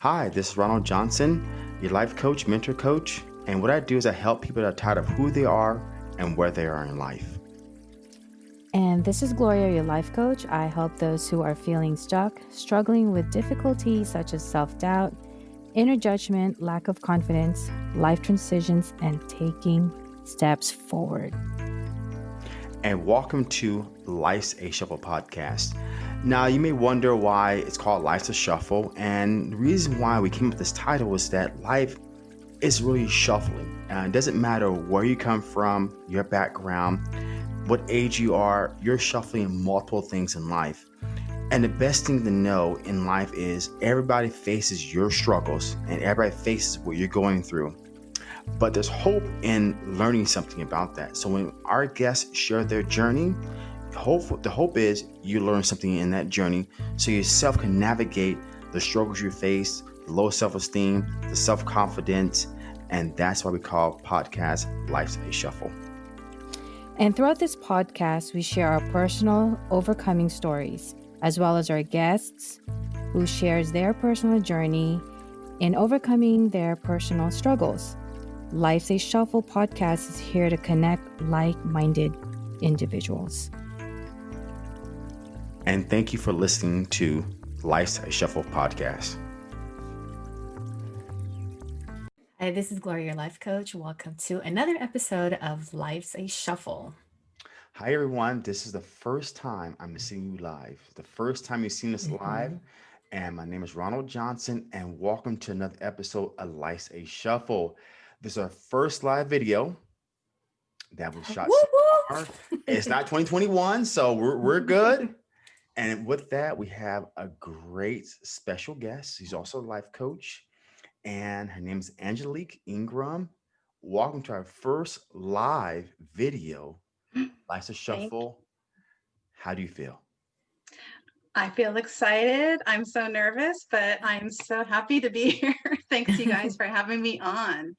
Hi, this is Ronald Johnson, your life coach, mentor coach. And what I do is I help people that are tired of who they are and where they are in life. And this is Gloria, your life coach. I help those who are feeling stuck, struggling with difficulties such as self doubt, inner judgment, lack of confidence, life transitions, and taking steps forward. And welcome to Life's a Shuffle podcast. Now, you may wonder why it's called Life's a Shuffle. And the reason why we came up with this title is that life is really shuffling. Uh, it doesn't matter where you come from, your background what age you are, you're shuffling multiple things in life. And the best thing to know in life is everybody faces your struggles and everybody faces what you're going through. But there's hope in learning something about that. So when our guests share their journey, hope the hope is you learn something in that journey so yourself can navigate the struggles you face, the low self-esteem, the self-confidence, and that's why we call podcast Life's a Shuffle. And throughout this podcast, we share our personal overcoming stories, as well as our guests who shares their personal journey in overcoming their personal struggles. Life's a Shuffle podcast is here to connect like-minded individuals. And thank you for listening to Life's a Shuffle podcast. Hi, this is Gloria, your life coach. Welcome to another episode of Life's a Shuffle. Hi, everyone. This is the first time I'm seeing you live. The first time you've seen us mm -hmm. live. And my name is Ronald Johnson, and welcome to another episode of Life's a Shuffle. This is our first live video that was shot. it's not 2021, so we're, we're good. And with that, we have a great special guest. He's also a life coach and her name is Angelique Ingram. Welcome to our first live video, Life's a Shuffle. How do you feel? I feel excited. I'm so nervous, but I'm so happy to be here. Thanks you guys for having me on.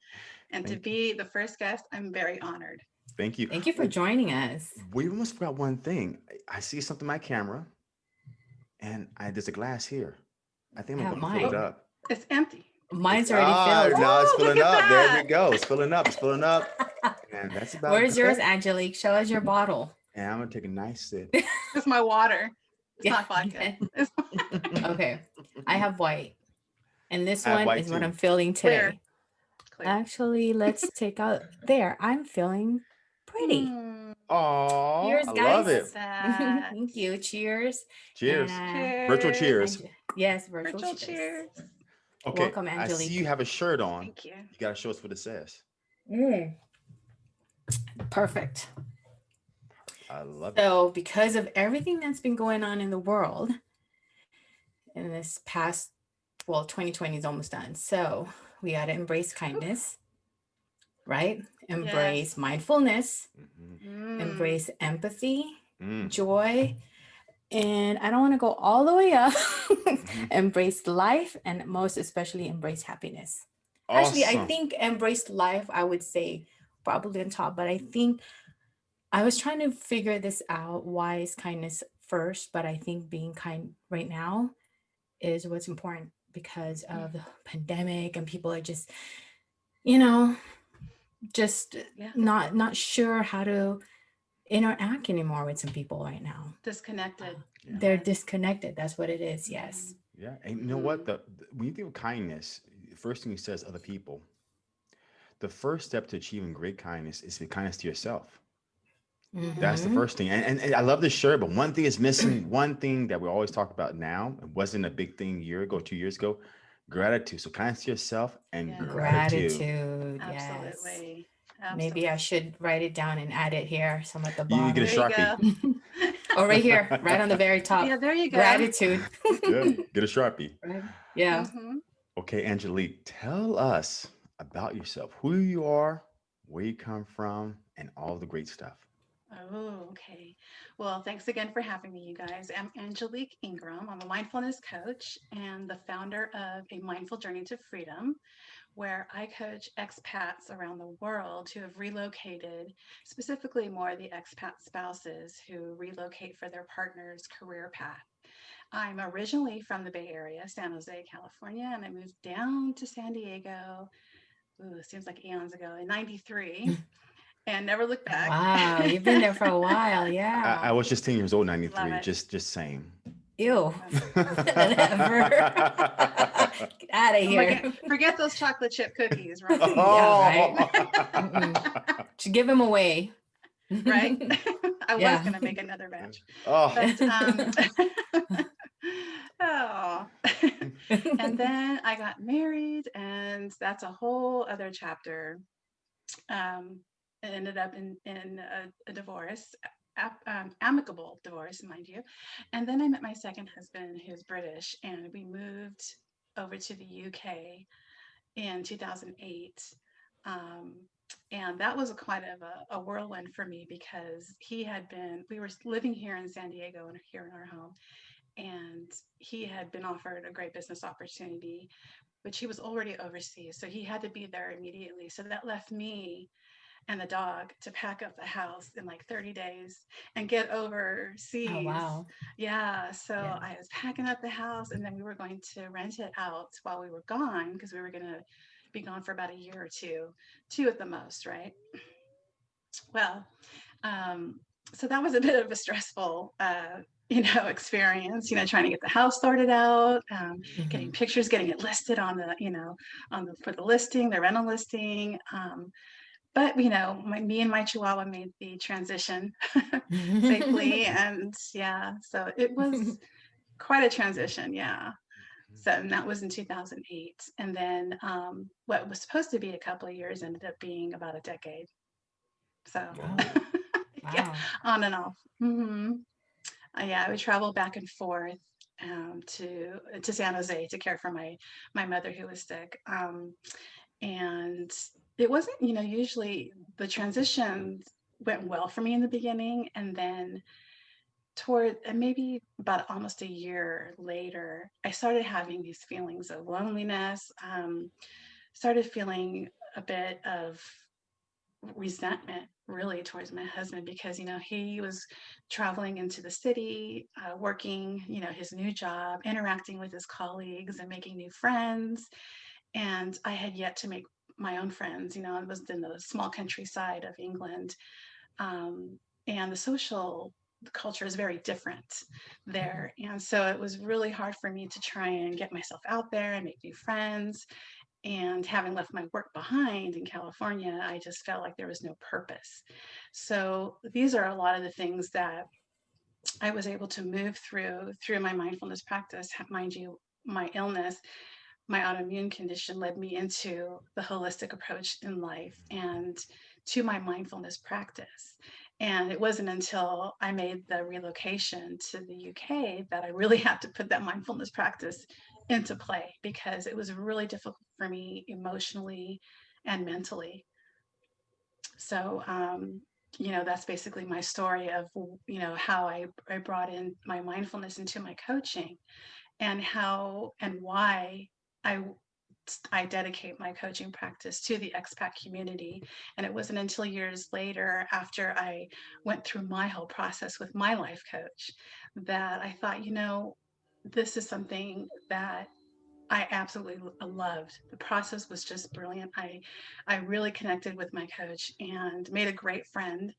And Thank to be the first guest, I'm very honored. Thank you. Thank you for joining us. We almost forgot one thing. I see something on my camera and I, there's a glass here. I think I'm gonna fill it up. It's empty. Mine's already oh, filled. No, it's oh, filling up. That. There we go. It's filling up. It's filling up. And that's about Where's yours, Angelique? Show us your bottle. And I'm gonna take a nice sip. it's my water. It's yeah. not vodka. okay. I have white. And this one is too. what I'm feeling today. Clear. Clear. Actually, let's take out there. I'm feeling pretty. Hmm. Oh, cheers, guys. I love it. Thank you. Cheers. Cheers. And, uh, cheers. Virtual cheers. Yes, virtual, virtual cheers. cheers. Okay, Welcome, I see you have a shirt on. Thank you. You got to show us what it says. Mm. Perfect. I love so, it. So because of everything that's been going on in the world in this past, well, 2020 is almost done. So we got to embrace kindness, right? Embrace yes. mindfulness, mm -hmm. embrace empathy, mm. joy, and I don't want to go all the way up, mm-hmm. embrace life and most especially embrace happiness. Awesome. Actually, I think embrace life, I would say probably on top, but I think I was trying to figure this out. Why is kindness first? But I think being kind right now is what's important because mm. of the pandemic and people are just, you know, just yeah. not not sure how to interact anymore with some people right now. Disconnected. Uh, yeah. They're disconnected. That's what it is. Yes. Mm-hmm. Yeah. And you know what? The, the when you think of kindness, the first thing he says other people. The first step to achieving great kindness is to be kindness to yourself. Mm -hmm. That's the mm-hmm. first thing. And, and, and, I love this shirt, but one thing is missing. one thing that we always talk about now, it wasn't a big thing a year ago, two years ago, gratitude. So kindness to yourself and yeah. gratitude. Gratitude. Absolutely. Absolutely. Maybe I should write it down and add it here, some at the bottom. You get a Sharpie. oh, right here, right on the very top. Yeah, there you go. Gratitude. Good. Get a Sharpie. Right. Yeah. Mm -hmm. Okay, Angelique, tell us about yourself, who you are, where you come from, and all the great stuff. Oh, okay. Well, thanks again for having me, you guys. I'm Angelique Ingram. I'm a mindfulness coach and the founder of A Mindful Journey to Freedom, where I coach expats around the world who have relocated, specifically more the expat spouses who relocate for their partner's career path. I'm originally from the Bay Area, San Jose, California, and I moved down to San Diego. Ooh, it seems like eons ago in 93 and never looked back. Wow, you've been there for a while. Yeah. I, I was just 10 years old, 93. Just just saying. Ew. Never. Get out of Oh here. God, Forget those chocolate chip cookies, right? Oh. right. Should give them away. right? I was gonna make another batch. oh. But um oh. and then I got married, and that's a whole other chapter. Um, it ended up in in a, a divorce, um, amicable divorce, mind you. And then I met my second husband, who's British, and we moved over to the UK in 2008. Um, and that was a quite of a, a whirlwind for me because he had been we were living here in san diego and here in our home and he had been offered a great business opportunity which he was already overseas so he had to be there immediately so that left me and the dog to pack up the house in like 30 days and get overseas Oh wow. yeah, so Yeah. I was packing up the house and then we were going to rent it out while we were gone because we were going to be gone for about a year or two, two at the most, right? Well, um, so that was a bit of a stressful, uh, you know, experience, you know, trying to get the house started out, um, getting pictures, getting it listed on the, you know, on the, for the listing, the rental listing. Um, but, you know, my, me and my Chihuahua made the transition safely and yeah so it was quite a transition yeah. So and that was in 2008 and then um, what was supposed to be a couple of years ended up being about a decade. So Wow. yeah Wow. on and off. Hmm uh, yeah i would travel back and forth um, to to san jose to care for my my mother who was sick um, and it wasn't you know usually the transition went well for me in the beginning and then toward and maybe about almost a year later i started having these feelings of loneliness um, started feeling a bit of resentment really towards my husband because you know he was traveling into the city uh, working you know his new job interacting with his colleagues and making new friends. And i had yet to make my own friends you know i was in the small countryside of england um, and the social culture is very different there and so it was really hard for me to try and get myself out there and make new friends and having left my work behind in California, I just felt like there was no purpose. So these are a lot of the things that I was able to move through through my mindfulness practice. Mind you, my illness, my autoimmune condition led me into the holistic approach in life and to my mindfulness practice. And it wasn't until I made the relocation to the UK that I really had to put that mindfulness practice into play because it was really difficult for me emotionally and mentally. So, um, you know, that's basically my story of, you know, how I, I brought in my mindfulness into my coaching and how and why I I dedicate my coaching practice to the expat community. And it wasn't until years later, after I went through my whole process with my life coach, that I thought, you know, this is something that I absolutely loved. The process was just brilliant. I I really connected with my coach and made a great friend.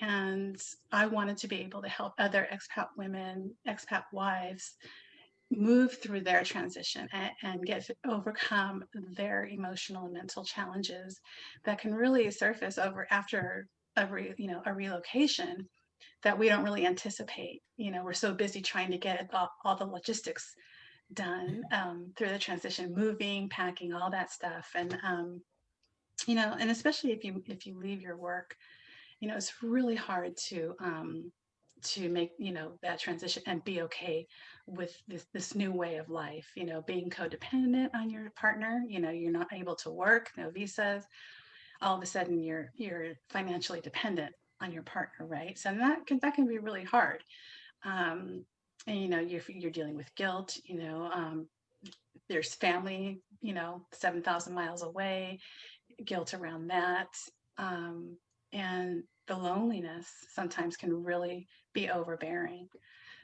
And I wanted to be able to help other expat women, expat wives move through their transition and, and get overcome their emotional and mental challenges that can really surface over after a re, you know a relocation that we don't really anticipate. You know we're so busy trying to get all, all the logistics done um, through the transition moving packing all that stuff. And um, you know and especially if you if you leave your work you know it's really hard to um, to make you know that transition and be okay with this this new way of life you know being codependent on your partner you know you're not able to work no visas all of a sudden you're you're financially dependent on your partner right? So that can that can be really hard. Um and you know you're you're dealing with guilt you know um there's family you know 7000 miles away guilt around that um and the loneliness sometimes can really be overbearing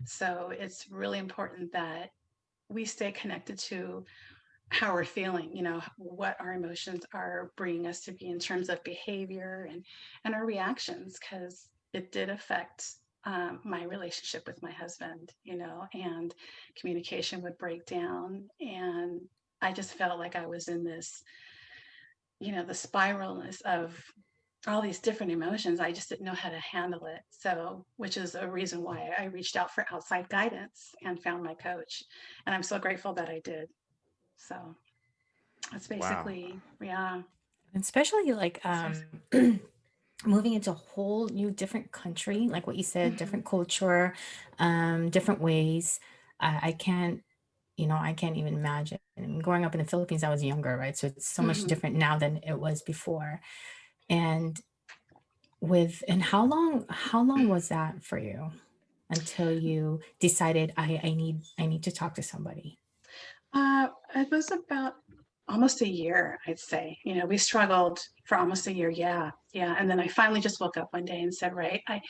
So it's really important that we stay connected to how we're feeling, you know, what our emotions are bringing us to be in terms of behavior and, and our reactions, because it did affect um, my relationship with my husband, you know, and communication would break down. And I just felt like I was in this, you know, the spiralness of all these different emotions. I just didn't know how to handle it. So, which is a reason why I reached out for outside guidance and found my coach. And I'm so grateful that I did. So that's Wow. basically, yeah. especially like um moving into a whole new different country like what you said Mhm. different culture um different ways I, I can't you know i can't even imagine I mean, growing up in the philippines i was younger right so it's so much Mhm. different now than it was before and with and how long how long was that for you until you decided i i need i need to talk to somebody Uh, it was about almost a year, I'd say. You know, we struggled for almost a year. Yeah, yeah. And then I finally just woke up one day and said, "Right, I,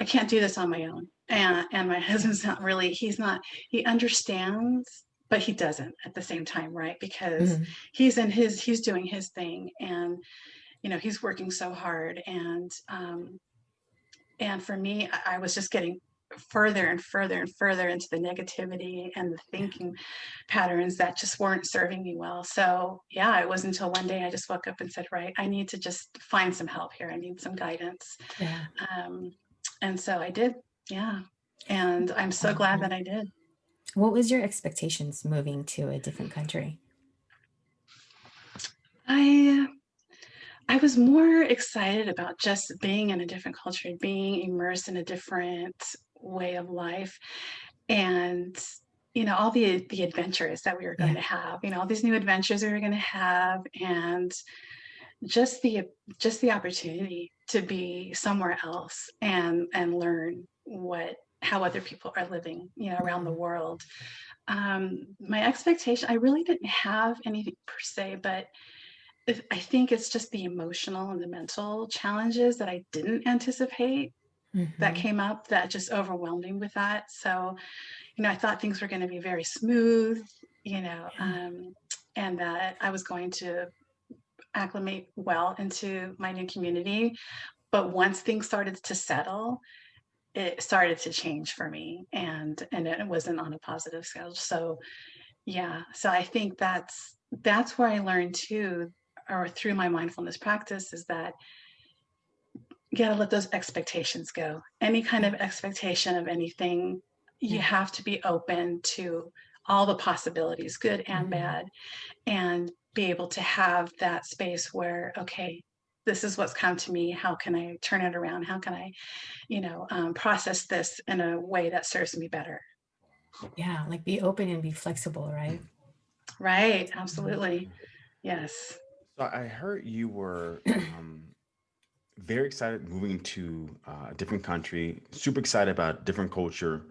I can't do this on my own." And and my husband's not really. He's not. He understands, but he doesn't at the same time, right? Because Mhm. he's in his. He's doing his thing, and you know, he's working so hard. And um, and for me, I, I was just getting further and further and further into the negativity and the thinking patterns that just weren't serving me well. So yeah, it was until one day I just woke up and said, right, I need to just find some help here. I need some guidance. yeah Um, and so I did. Yeah. And I'm so glad that I did. what was your expectations moving to a different country I I was more excited about just being in a different culture, being immersed in a different way of life, and you know all the the adventures that we were going yeah to have. You know all these new adventures we were going to have, and just the just the opportunity to be somewhere else and and learn what how other people are living you know around the Mhm. world um my expectation i really didn't have anything per se but i think it's just the emotional and the mental challenges that i didn't anticipate that Mhm. came up that just overwhelmed me with that so you know i thought things were going to be very smooth you know um and that i was going to acclimate well into my new community. But once things started to settle, it started to change for me and and it wasn't on a positive scale. So yeah, so I think that's that's where I learned too, or through my mindfulness practice is that you gotta let those expectations go. Any kind of expectation of anything, you have to be open to all the possibilities, good and Mhm. bad and be able to have that space where okay this is what's come to me how can i turn it around how can i you know um, process this in a way that serves me better Yeah, like be open and be flexible, right? right Mhm. absolutely yes So I heard you were um, very excited moving to uh, a different country, super excited about different culture.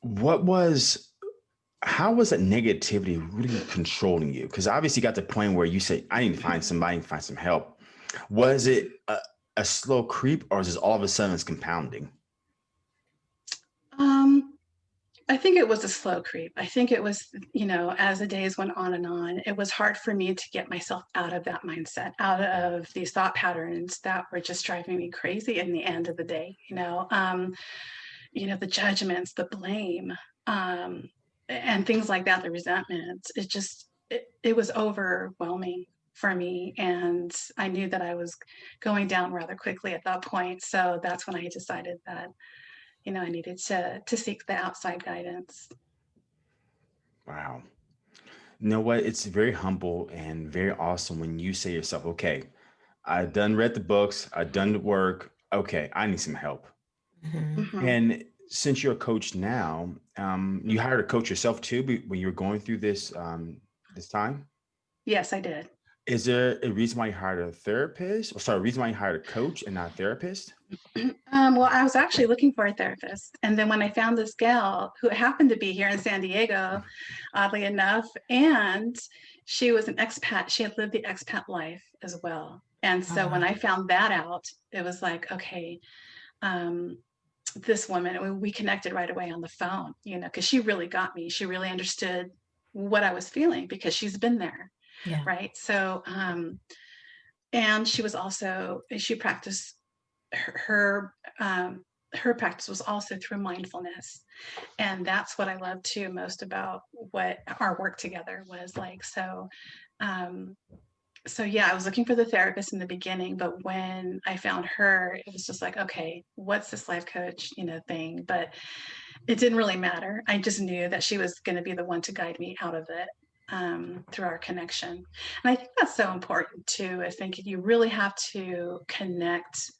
What was, how was that negativity really controlling you? Because obviously you got to the point where you say, I need to find somebody, find some help. Was it a, a slow creep or is this all of a sudden it's compounding? um i think it was a slow creep. I think it was you know as the days went on and on it was hard for me to get myself out of that mindset out of these thought patterns that were just driving me crazy in the end of the day you know? Um you know the judgments the blame um and things like that the resentments it just it, it was overwhelming for me and i knew that i was going down rather quickly at that point so that's when i decided that you know i needed to to seek the outside guidance Wow. You know what? It's very humble and very awesome when you say yourself, okay, I done read the books, I done the work. Okay, I need some help. Mhm. Mhm. And since you're a coach now, um, you hired a coach yourself too when you were going through this um, this time. yes i did Is there a reason why you hired a therapist? Or sorry, a reason why you hired a coach and not a therapist? um, well, I was actually looking for a therapist. And then when I found this gal who happened to be here in San Diego, oddly enough, and she was an expat, she had lived the expat life as well. And so when Uh-huh. I found that out, it was like, okay, um, this woman, and we connected right away on the phone, you know, because she really got me. She really understood what I was feeling because she's been there. Yeah. Right. So, um, and she was also, she practiced her, her um, her practice was also through mindfulness. And that's what i love too most about what our work together was like. So um so yeah i was looking for the therapist in the beginning but when i found her it was just like okay what's this life coach you know thing? But it didn't really matter. I just knew that she was going to be the one to guide me out of it um, through our connection. And i think that's so important too. I think you really have to connect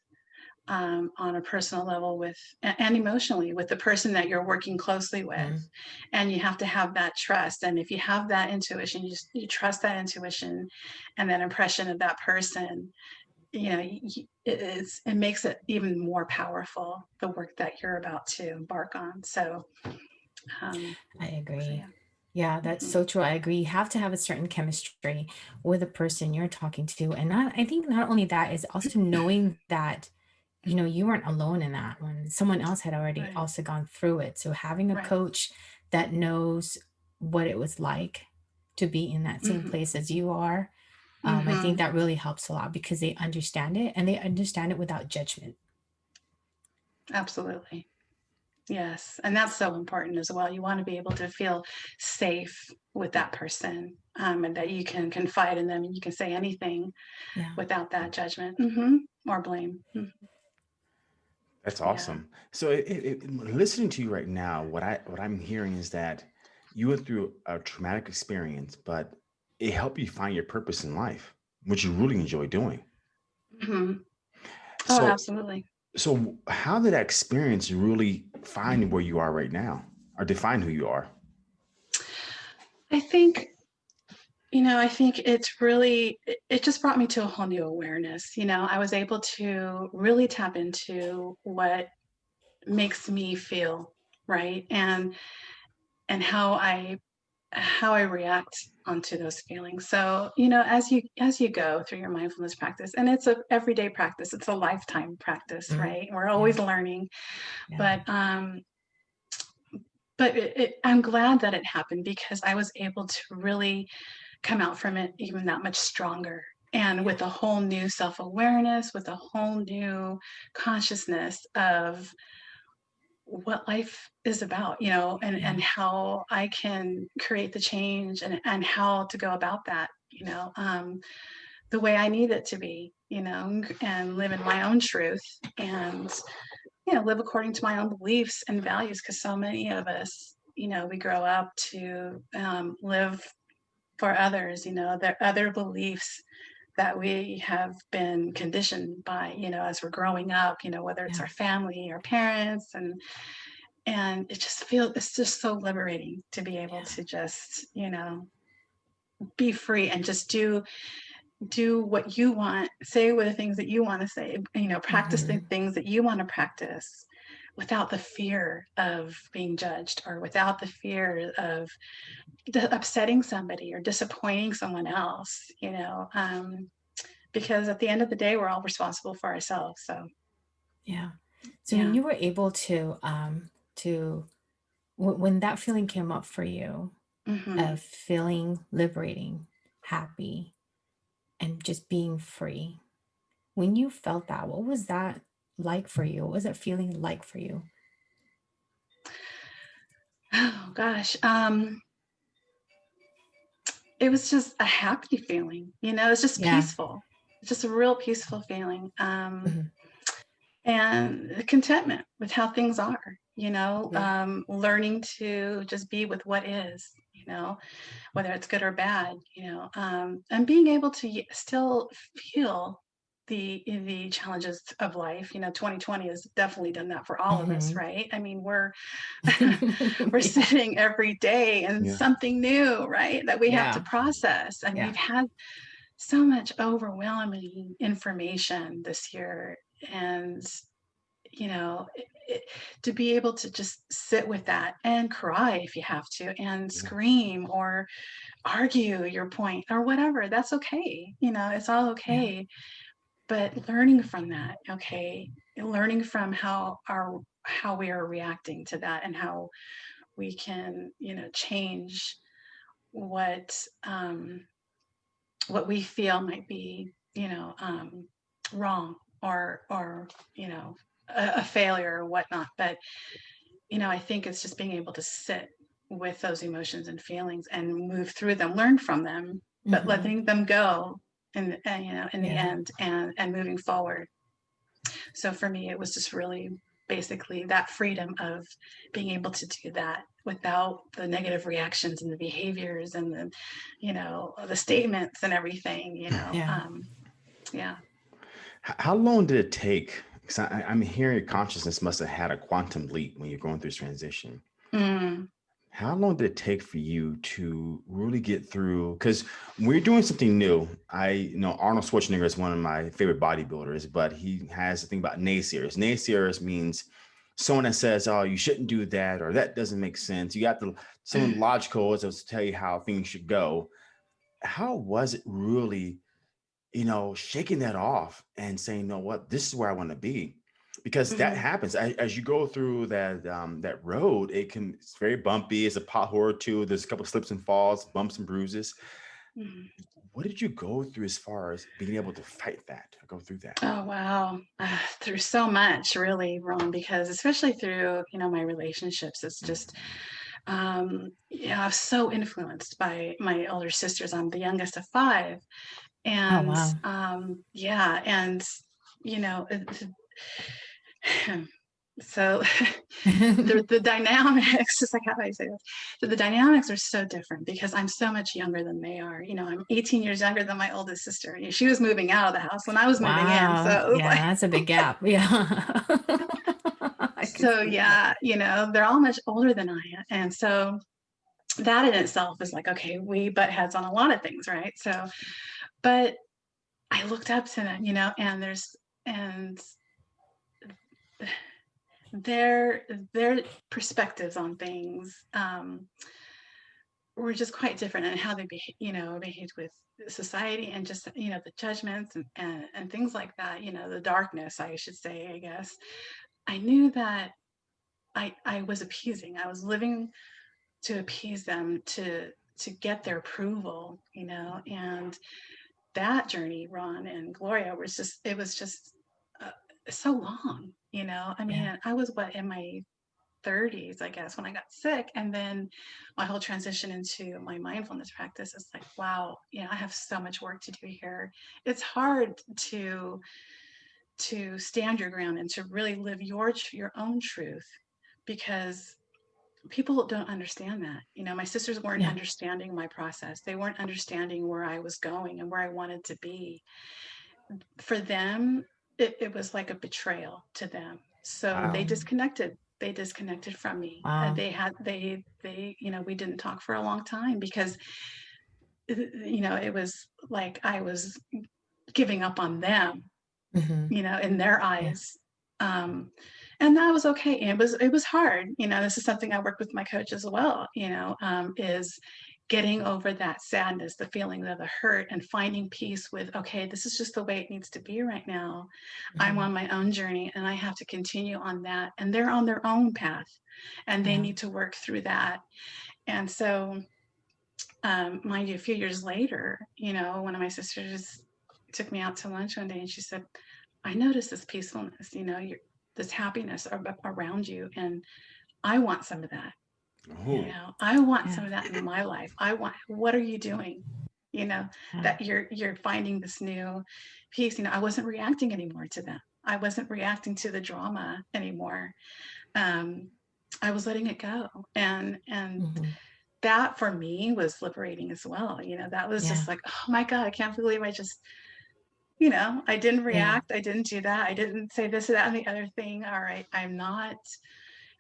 um, on a personal level with and emotionally with the person that you're working closely with. Mm-hmm. and you have to have that trust. And if you have that intuition you just you trust that intuition and that impression of that person you know it is it makes it even more powerful the work that you're about to embark on. So um, i agree. so yeah. Yeah, that's so true. I agree. You have to have a certain chemistry with the person you're talking to. And not, I think not only that is also knowing that you know, you weren't alone in that one. Someone else had already right. also gone through it. So having a right. coach that knows what it was like to be in that same mm-hmm. place as you are, um, mm-hmm. I think mm-hmm. that really helps a lot because they understand it and they understand it without judgment. Absolutely. Yes. And that's so important as well. You want to be able to feel safe with that person um, and that you can confide in them and you can say anything yeah. without that judgment mm-hmm. or blame. Mm-hmm. That's awesome. So, it, it, it- listening to you right now, what I what I'm hearing is that you went through a traumatic experience, but it helped you find your purpose in life, which you really enjoy doing. hmm Oh, So, absolutely. So how did that experience really find where you are right now, or define who you are? I think you know, I think it's really, it just brought me to a whole new awareness. You know, I was able to really tap into what makes me feel right and and how I how I react onto those feelings. So, you know, as you as you go through your mindfulness practice, and it's a everyday practice, it's a lifetime practice, mm-hmm. right? We're always yeah. learning. Yeah. But um but it, it, I'm glad that it happened because I was able to really come out from it even that much stronger and with a whole new self-awareness with a whole new consciousness of what life is about you know and and how i can create the change and and how to go about that you know um the way i need it to be you know and live in my own truth and you know live according to my own beliefs and values because so many of us you know we grow up to um, live for others, you know, their other beliefs that we have been conditioned by, you know, as we're growing up, you know, whether it's yeah. our family, our parents, and and it just feels it's just so liberating to be able yeah. to just, you know, be free and just do do what you want, say what the things that you want to say, you know, practice mm-hmm. the things that you want to practice without the fear of being judged or without the fear of upsetting somebody or disappointing someone else you know um, because at the end of the day we're all responsible for ourselves so yeah so yeah. when you were able to um to w- when that feeling came up for you mm-hmm. of feeling liberating happy and just being free when you felt that what was that like for you? What was it feeling like for you? Oh gosh. Um it was just a happy feeling, you know, it's just yeah. peaceful. It's just a real peaceful feeling. Um mm-hmm. and contentment with how things are, you know, yeah. um, learning to just be with what is, you know, whether it's good or bad, you know, um, and being able to still feel the the challenges of life you know 2020 has definitely done that for all mm-hmm. of us mm-hmm. right i mean we're we're sitting every day and yeah. something new right that we yeah. have to process and we've had so much overwhelming information this year and you know it, it, to be able to just sit with that and cry if you have to and scream or argue your point or whatever that's okay you know it's all okay but learning from that okay learning from how our how we are reacting to that and how we can you know change what um what we feel might be you know um wrong or or you know a, a failure or whatnot but you know i think it's just being able to sit with those emotions and feelings and move through them learn from them but Mhm. letting them go in and you know in the Yeah. end and and moving forward so for me it was just really basically that freedom of being able to do that without the negative reactions and the behaviors and the you know the statements and everything you know Yeah. um yeah How long did it take? Because I, I'm hearing your consciousness must have had a quantum leap when you're going through this transition. Mm, How long did it take for you to really get through? Because you're doing something new, I you know Arnold Schwarzenegger is one of my favorite bodybuilders, but he has a thing about naysayers. Naysayers means someone that says, "Oh, you shouldn't do that," or "That doesn't make sense." You got the someone mm. logical is to tell you how things should go. How was it really, you know, shaking that off and saying, "No, what? This is where I want to be." Because that Mhm. happens as, as you go through that um, that road. It can it's very bumpy. It's a pothole or two. There's a couple slips and falls, bumps and bruises. mhm. What did you go through as far as being able to fight that, go through that? Oh wow, uh, through so much really, Ron, because especially through you know my relationships, it's just um, yeah, I was so influenced by my older sisters. I'm the youngest of five, and wow. um, yeah, and you know, it- so the, the dynamics is like how do I say this? So the dynamics are so different because I'm so much younger than they are. You know, I'm 18 years younger than my oldest sister. She was moving out of the house when I was moving in. Wow. So yeah, like, that's a big gap. Yeah. So see that. yeah, you know, they're all much older than I am. And so that in itself is like, okay, we butt heads on a lot of things, right? So, but I looked up to them, you know, and there's and their their perspectives on things um, were just quite different and how they you know behaved with society and just you know the judgments and, and and things like that you know the darkness i should say i guess. I knew that i i was appeasing. I was living to appease them to to get their approval you know and that journey ron and gloria was just it was just uh, so long you know i mean Yeah. i was what in my 30s i guess when i got sick and then my whole transition into my mindfulness practice is like wow you know i have so much work to do here it's hard to to stand your ground and to really live your your own truth because people don't understand that you know my sisters weren't Yeah. understanding my process they weren't understanding where i was going and where i wanted to be for them it, it was like a betrayal to them. So they disconnected they disconnected from me. Uh, they had they they you know we didn't talk for a long time because uh, you know it was like i was giving up on them Mhm. you know in their eyes. Um and that was okay. It was it was hard. You know this is something i work with my coach as well you know um is getting over that sadness the feeling of the hurt and finding peace with okay this is just the way it needs to be right now i'm Mhm. on my own journey and i have to continue on that and they're on their own path and they Yeah. need to work through that and so um mind you a few years later you know one of my sisters took me out to lunch one day and she said i noticed this peacefulness you know you're this happiness around you and i want some of that Oh, you know i want Yeah. some of that in my life. I want what are you doing? You know Yeah. that you're you're finding this new peace. You know i wasn't reacting anymore to them. I wasn't reacting to the drama anymore. Um i was letting it go. And and Mhm. that for me was liberating as well. You know that was just like oh my god i can't believe i just you know i didn't react. I didn't do that. I didn't say this or that and the other thing. All right. I'm not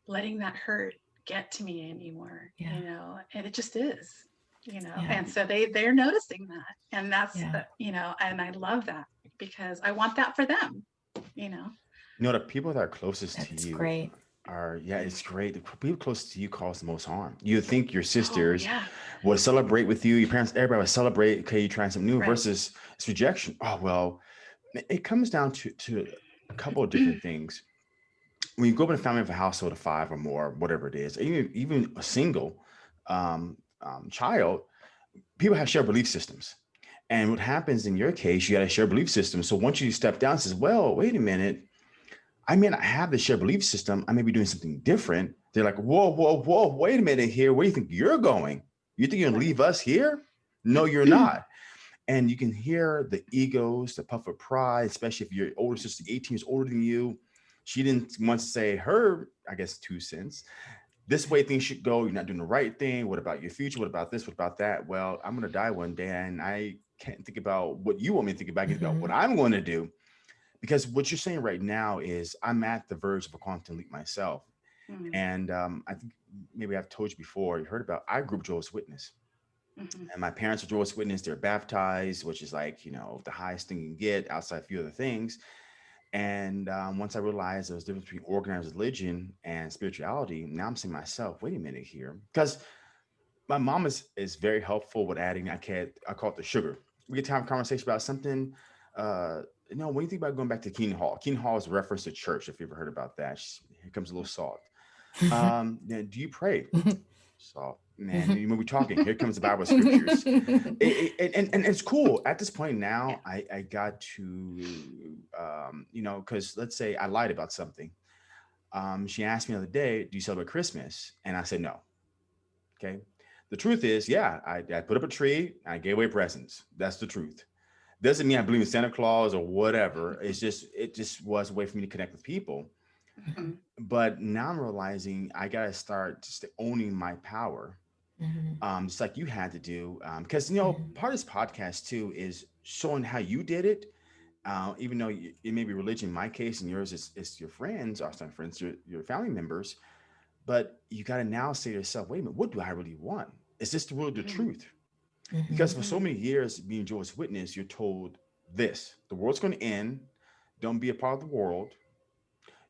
letting that hurt get to me anymore Yeah. you know and it just is you know Yeah. and so they they're noticing that and that's Yeah. the, you know and i love that because i want that for them you know you know the people that are closest That's to you great. are yeah, it's great. The people closest to you cause the most harm. You think your Oh, sisters yeah would celebrate with you, your parents, everybody would celebrate. Okay, you trying something new Right. versus it's rejection. Oh well, it- it comes down to to a couple of different things. When you grow up in a family of a household of five or more, whatever it is, even even a single um, um, child, people have shared belief systems. And what happens in your case, you got a shared belief system. So once you step down, says, well, wait a minute, I may not have the shared belief system. I may be doing something different. They're like, whoa, whoa, whoa, wait a minute here. Where do you think you're going? You think you're gonna leave us here? No, you're not. And you can hear the egos, the puff of pride, especially if your older sister 18 years older than you. She didn't want to say her, I guess, two cents. This way things should go. You're not doing the right thing. What about your future? What about this? What about that? Well, I'm going to die one day and I can't think about what you want me to think about, mm -hmm. about what mm-hmm. I'm going to do. Because what you're saying right now is I'm at the verge of a quantum leap myself. Mm -hmm. And um, I think maybe I've told you before, you heard about, I grew up Jehovah's Witness. Mm -hmm. And my parents are Jehovah's Witness. They're baptized, which is like, you know, the highest thing you can get outside a few other things. And um, once I realized there was a difference between organized religion and spirituality, now I'm saying myself, wait a minute here. Because my mom is, is very helpful with adding, I can't, I call it the sugar. We get to have a conversation about something. Uh, you know, when you think about going back to Kingdom Hall, Kingdom Hall is a reference to church, if you ever heard about that. Here comes a little salt. Um, do you pray? Salt man, mm-hmm. when we're talking, here comes the Bible scriptures. it, it, and, and it's cool. At this point now, I, I got to, um, you know, because let's say I lied about something. Um, she asked me the other day, do you celebrate Christmas? And I said, no. Okay. The truth is, yeah, I, I put up a tree, I gave away presents. That's the truth. Doesn't mean I believe in Santa Claus or whatever. It's just, it just was a way for me to connect with people. Mm -hmm. But now I'm realizing I got to start just owning my power Mhm. um, just like you had to do. Um, because you know, Mhm. part of this podcast too is showing how you did it. Uh, even though you, it may be religion in my case and yours is, is your friends, or not friends, your, your family members, but you got to now say to yourself, wait a minute, what do I really want? Is this the really the Mhm. truth? Because for so many years being Jehovah's Witness, you're told this, the world's going to end. Don't be a part of the world.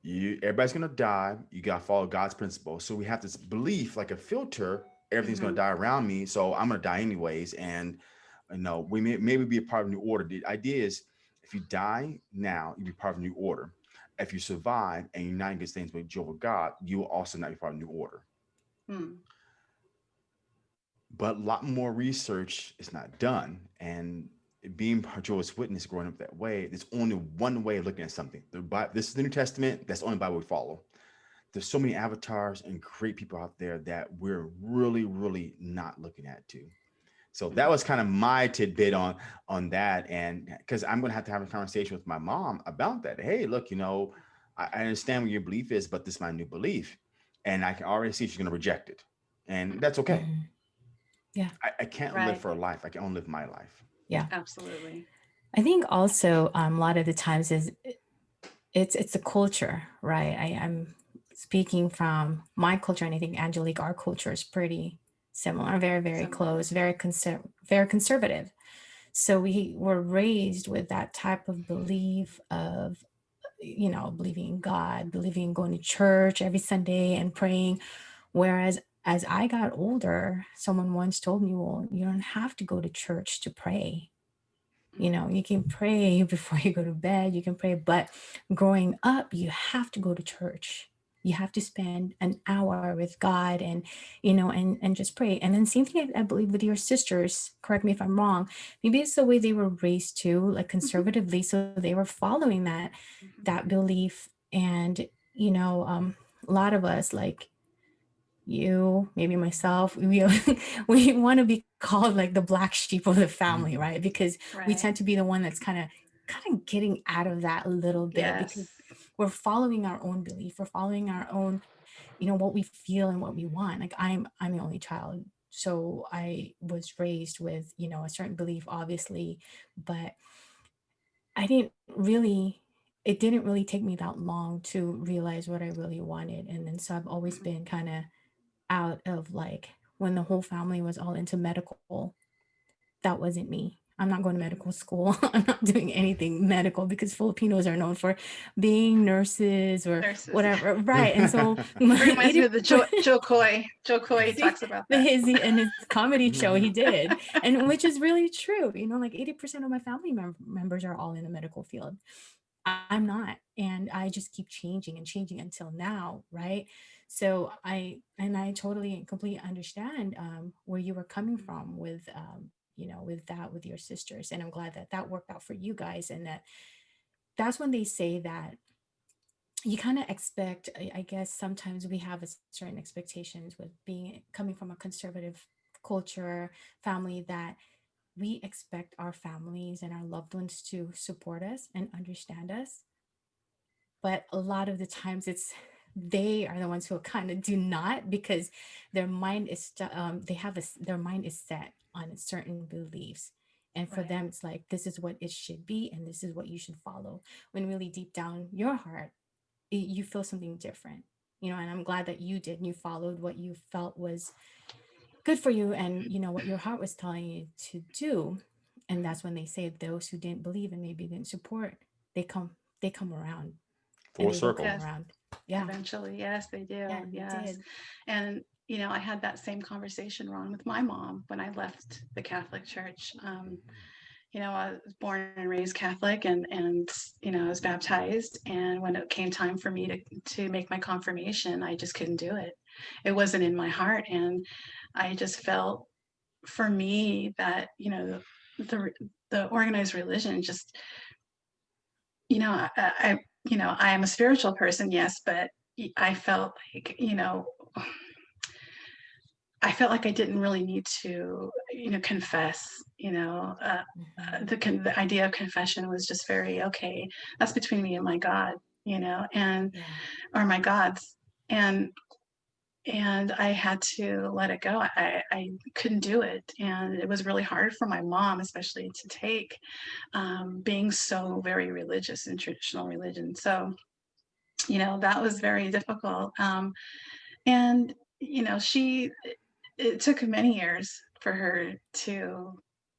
You, everybody's going to die. You got to follow God's principles. So we have this belief like a filter everything's mm -hmm. gonna mm-hmm. die around me, so I'm gonna die anyways. And you know, we may maybe be a part of a new order. The idea is if you die now, you be part of a new order. If you survive and you're not in good things with Jehovah God, you will also not be part of a new order. Hmm. But a lot more research is not done. And being Jehovah's Witness growing up that way, there's only one way of looking at something. The Bible, this is the New Testament. That's the only Bible we follow there's so many avatars and great people out there that we're really, really not looking at too. So that was kind of my tidbit on on that. And because I'm gonna have to have a conversation with my mom about that. Hey, look, you know, I, I understand what your belief is, but this is my new belief. And I can already see she's gonna reject it. And that's okay. Mm -hmm. Yeah. I, I can't right. live for a life. I can only live my life. Yeah. Absolutely. I think also um, a lot of the times is it's it's a culture, right? I, I'm speaking from my culture and I think Angelique, our culture is pretty similar, very, very similar. close, very, conser very conservative. So we were raised with that type of belief of, you know, believing in God, believing in going to church every Sunday and praying. Whereas as I got older, someone once told me, well, you don't have to go to church to pray. You know, you can pray before you go to bed, you can pray, but growing up, you have to go to church you have to spend an hour with God and, you know, and, and just pray. And then same thing, I, believe with your sisters, correct me if I'm wrong, maybe it's the way they were raised too, like mm-hmm. conservatively. So they were following that, mm-hmm. that belief. And, you know, um, a lot of us like you, maybe myself, we, we want to be called like the black sheep of the family, mm-hmm. right? Because right. we tend to be the one that's kind of, kind of getting out of that a little bit yes. because we're following our own belief we're following our own you know what we feel and what we want like i'm i'm the only child so i was raised with you know a certain belief obviously but i didn't really it didn't really take me that long to realize what i really wanted and then so i've always mm-hmm. been kind of out of like when the whole family was all into medical that wasn't me I'm not going to medical school. I'm not doing anything medical because Filipinos are known for being nurses or nurses. whatever. Right. And so reminds me of the Joe, Jo Koy. Jo Koy talks about that. His, in his comedy show, he did. And which is really true. You know, like 80% of my family mem members are all in the medical field. I'm not. And I just keep changing and changing until now, right? So I, and I totally and completely understand um, where you were coming from with, um, you know, with that, with your sisters. And I'm glad that that worked out for you guys and that that's when they say that you kind of expect, I, guess sometimes we have certain expectations with being coming from a conservative culture, family that we expect our families and our loved ones to support us and understand us. But a lot of the times it's they are the ones who kind of do not because their mind is um, they have a their mind is set on certain beliefs and for Right. them it's like this is what it should be and this is what you should follow when really deep down your heart y- you feel something different you know and i'm glad that you did and you followed what you felt was good for you and you know what your heart was telling you to do and that's when they say those who didn't believe and maybe didn't support they come they come around Full and they circle. come Yes. around yeah Eventually, yes, they do. yeah they yes. did And, you know, I had that same conversation, Ron, with my mom when I left the Catholic Church. Um, you know, I was born and raised Catholic and, and, you know, I was baptized. And when it came time for me to, to make my confirmation, I just couldn't do it. It wasn't in my heart. And I just felt for me that, you know, the, the organized religion just, you know, I, I, I- you know, I am a spiritual person, yes, but I felt like, you know, I felt like I didn't really need to, you know, confess, you know, uh, uh, Mhm. the, the idea of confession was just very, okay, that's between me and my God, you know, and, yeah or my gods. And, and I had to let it go. I, I couldn't do it. And it was really hard for my mom, especially to take, um, being so very religious in traditional religion. So, you know, that was very difficult. Um, and, you know, she, it took many years for her to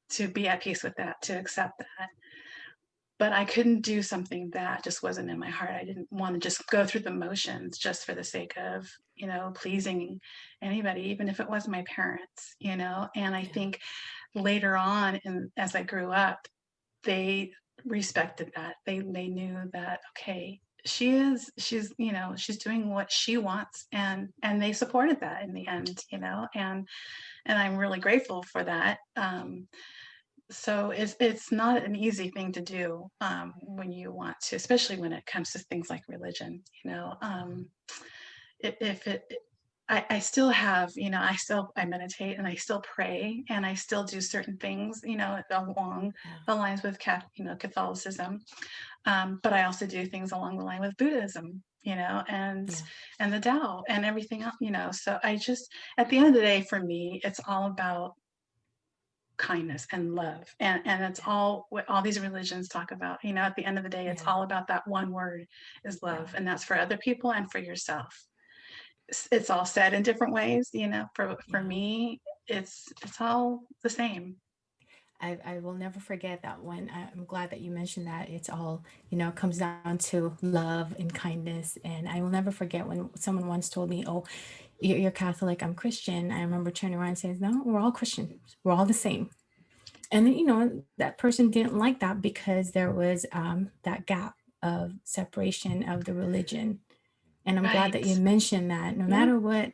to be at peace with that to accept that. But i couldn't do something that just wasn't in my heart. I didn't want to just go through the motions just for the sake of you know pleasing anybody even if it was my parents you know? And i think later on and as i grew up they respected that. They they knew that okay she is she's you know she's doing what she wants and and they supported that in the end you know and and i'm really grateful for that um so it's it's not an easy thing to do um when you want to especially when it comes to things like religion you know um if, if it I, I still have, you know, I still I meditate and I still pray and I still do certain things, you know, along yeah the lines with you know, Catholicism. Um, but I also do things along the line with Buddhism, you know, and Yeah. and the Tao and everything else, you know. So I just at the end of the day, for me, it's all about kindness and love and and it's all what all these religions talk about you know at the end of the day it's Yeah. all about that one word is love Yeah. and that's for other people and for yourself it's, all said in different ways you know for for me it's it's all the same I, I will never forget that one. I'm glad that you mentioned that. It's all, you know, comes down to love and kindness. And I will never forget when someone once told me, Oh, you're, you're Catholic, I'm Christian. I remember turning around and saying, No, we're all Christians. We're all the same. And, you know, that person didn't like that because there was um, that gap of separation of the religion. And I'm glad that you mentioned that no Yeah. matter what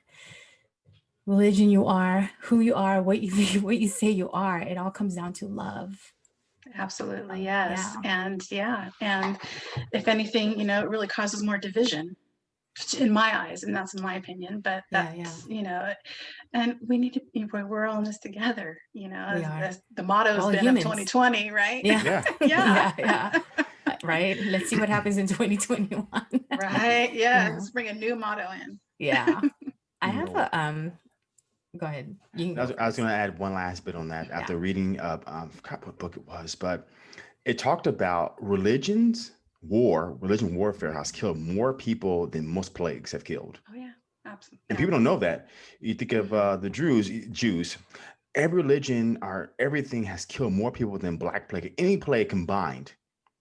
religion you are, who you are, what you what you say you are, it all comes down to love. absolutely yes yeah. and yeah and if anything you know it really causes more division in my eyes and that's my opinion but Yeah, yeah. that's you know and we need to you know, we're all in this together you know We are. as the motto has all been humans. of 2020 right Yeah. Yeah. yeah. Yeah. Yeah. Right. Let's see what happens in 2021. right yeah know. let's bring a new motto in yeah. I have a um go ahead. You can I go was, I was first. going to add one last bit on that Yeah. after reading, uh, um, I forgot what book it was, but it talked about religions, war, religion warfare has killed more people than most plagues have killed. oh yeah absolutely And people don't know that. You think of uh, the Jews, Jews, every religion or everything has killed more people than Black plague, any plague combined.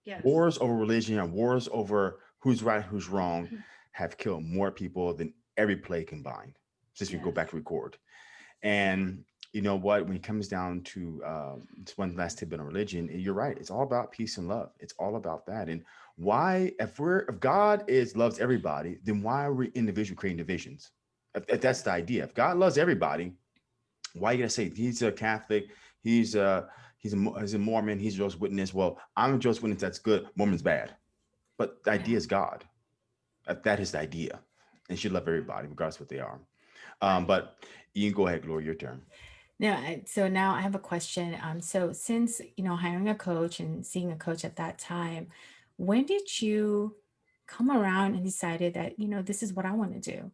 Yes Wars over religion and wars over who's right, who's wrong Mhm. have killed more people than every plague combined. Since we go back to record. And you know what? When it comes down to uh, one last tip on religion, you're right. It's all about peace and love. It's all about that. And why, if we're if God is loves everybody, then why are we individual creating divisions? If, if that's the idea. If God loves everybody, why are you gonna say he's a Catholic, he's a he's a he's a Mormon, he's a Jehovah's Witness? Well, I'm a Jehovah's Witness. That's good. Mormon's bad. But the idea is God. That is the idea, and should love everybody, regardless of what they are. Um, but you can go ahead, Gloria, your turn. Yeah. so now I have a question. Um, so since, you know, hiring a coach and seeing a coach at that time, when did you come around and decided that, you know, this is what I want to do?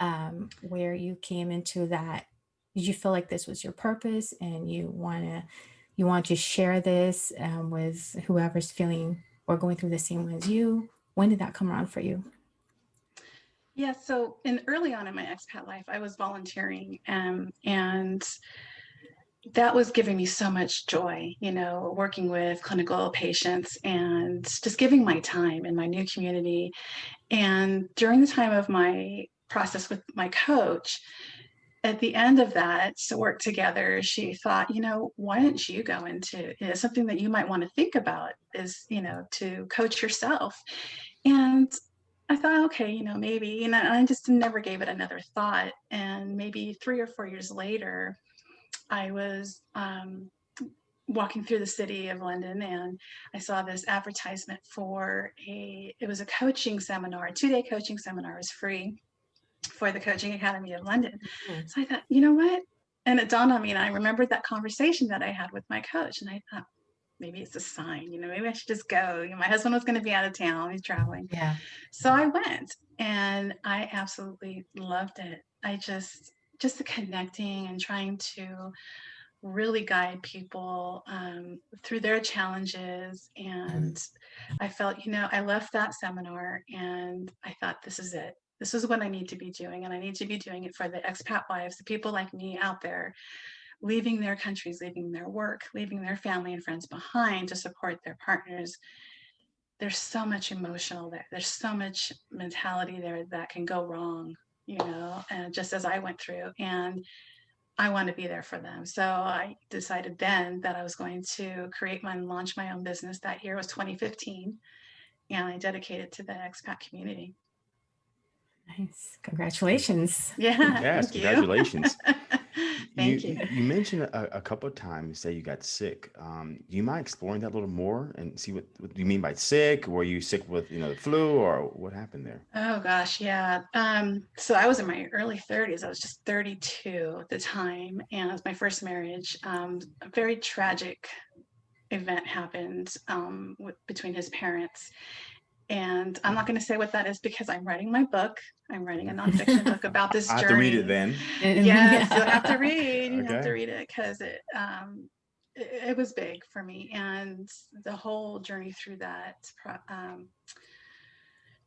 Um, where you came into that, did you feel like this was your purpose and you want to, you want to share this um, with whoever's feeling or going through the same as you? When did that come around for you? Yeah, so in early on in my expat life, I was volunteering um, and that was giving me so much joy, you know, working with clinical patients and just giving my time in my new community. And during the time of my process with my coach, at the end of that to work together, she thought, you know, why don't you go into you know, something that you might want to think about is, you know, to coach yourself. And I thought, okay, you know, maybe, you know, I just never gave it another thought. And maybe three or four years later, I was um, walking through the city of London and I saw this advertisement for a, it was a coaching seminar, a two day coaching seminar, was free for the Coaching Academy of London. Mm -hmm. So I thought, you know what? And it dawned on me, and I remembered that conversation that I had with my coach. And I thought, maybe it's a sign, you know, maybe I should just go. You know, my husband was going to be out of town, he's traveling. Yeah. So I went and I absolutely loved it. I just, just the connecting and trying to really guide people um, through their challenges. And I felt, you know, I left that seminar and I thought, this is it. This is what I need to be doing. And I need to be doing it for the expat wives, the people like me out there leaving their countries, leaving their work, leaving their family and friends behind to support their partners. There's so much emotional there. There's so much mentality there that can go wrong, you know, and just as I went through. And I want to be there for them. So I decided then that I was going to create my launch my own business. That year was 2015. And I dedicated to the expat community. Nice. Congratulations. Yeah. Yes, congratulations. Thank you. You, you mentioned a, a couple of times that you got sick. Um, do you mind exploring that a little more and see what, what you mean by sick? Were you sick with, you know, the flu or what happened there? Oh gosh, yeah. Um, so I was in my early 30s. I was just 32 at the time, and it was my first marriage. Um, a very tragic event happened um, with, between his parents, and I'm not going to say what that is because I'm writing my book. I'm writing a nonfiction book about this I journey. have to read it then. Yes, you'll have to read. You okay. have to read it because it, um, it, it was big for me, and the whole journey through that um,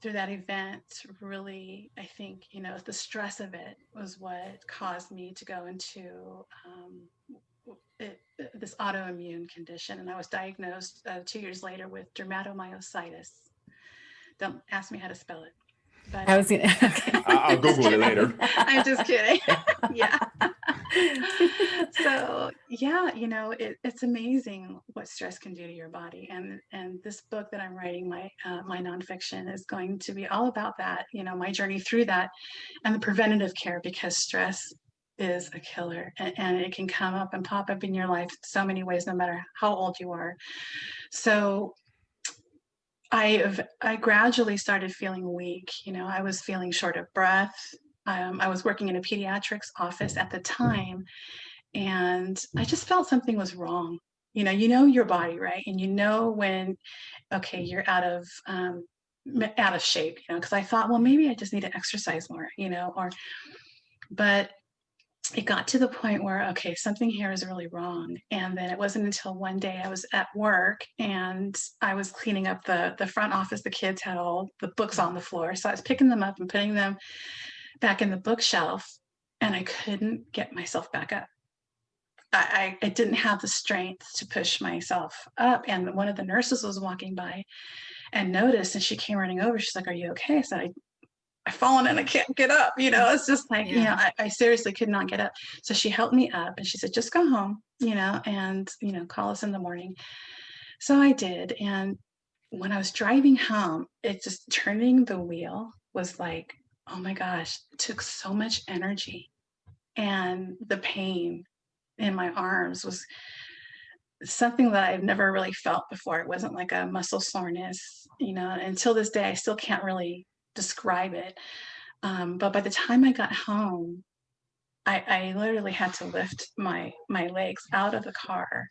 through that event really, I think you know the stress of it was what caused me to go into um, it, this autoimmune condition, and I was diagnosed uh, two years later with dermatomyositis don't ask me how to spell it. But I was gonna. Okay. I'll Google it later. I'm just kidding. yeah. so yeah, you know, it, it's amazing what stress can do to your body, and and this book that I'm writing, my uh, my nonfiction, is going to be all about that. You know, my journey through that, and the preventative care because stress is a killer and, and, it can come up and pop up in your life so many ways no matter how old you are so I I gradually started feeling weak. You know, I was feeling short of breath. Um, I was working in a pediatrics office at the time, and I just felt something was wrong. You know, you know your body, right? And you know when, okay, you're out of um, out of shape. You know, because I thought, well, maybe I just need to exercise more. You know, or, but it got to the point where okay something here is really wrong. And then it wasn't until one day i was at work and i was cleaning up the the front office the kids had all the books on the floor. So i was picking them up and putting them back in the bookshelf and i couldn't get myself back up. I, I, I didn't have the strength to push myself up. And one of the nurses was walking by and noticed and she came running over. She's like are you okay? I said I've fallen and I can't get up. You know, it's just like, you know, I, I seriously could not get up. So she helped me up and she said, just go home, you know, and, you know, call us in the morning. So I did. And when I was driving home, it just turning the wheel was like, oh my gosh, it took so much energy. And the pain in my arms was something that I've never really felt before. It wasn't like a muscle soreness, you know, until this day, I still can't really describe it. Um, but by the time I got home, I, I literally had to lift my my legs out of the car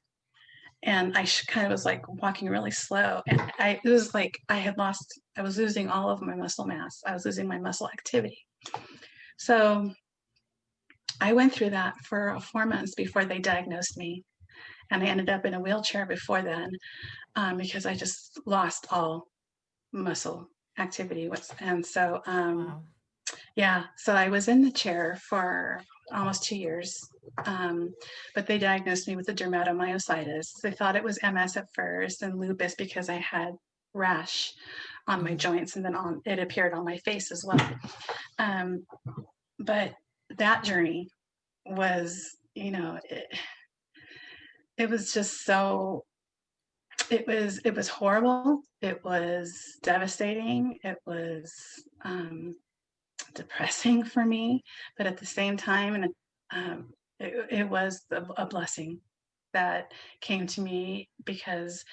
and I kind of was like walking really slow. And I it was like I had lost, I was losing all of my muscle mass. I was losing my muscle activity. So I went through that for four months before they diagnosed me. And I ended up in a wheelchair before then um, because I just lost all muscle activity. What's And so, um, Wow. yeah, so I was in the chair for almost two years, um, but they diagnosed me with a dermatomyositis. They thought it was MS at first and lupus because I had rash on my Mhm. joints and then on it appeared on my face as well. Um, but that journey was, you know, it, it was just so it was it was horrible. It was devastating. It was um, depressing for me. But at the same time and um, it, it was a, blessing that came to me because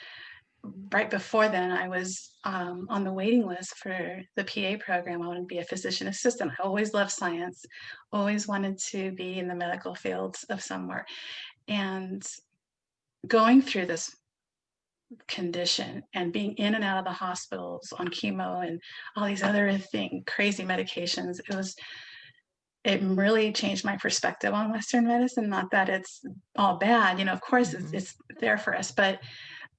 right before then i was um, on the waiting list for the pa program. I wanted to be a physician assistant. I always loved science. Always wanted to be in the medical fields of somewhere. And going through this condition and being in and out of the hospitals on chemo and all these other thing crazy medications it was it really changed my perspective on western medicine. Not that it's all bad you know of course Mhm. it's, it's there for us but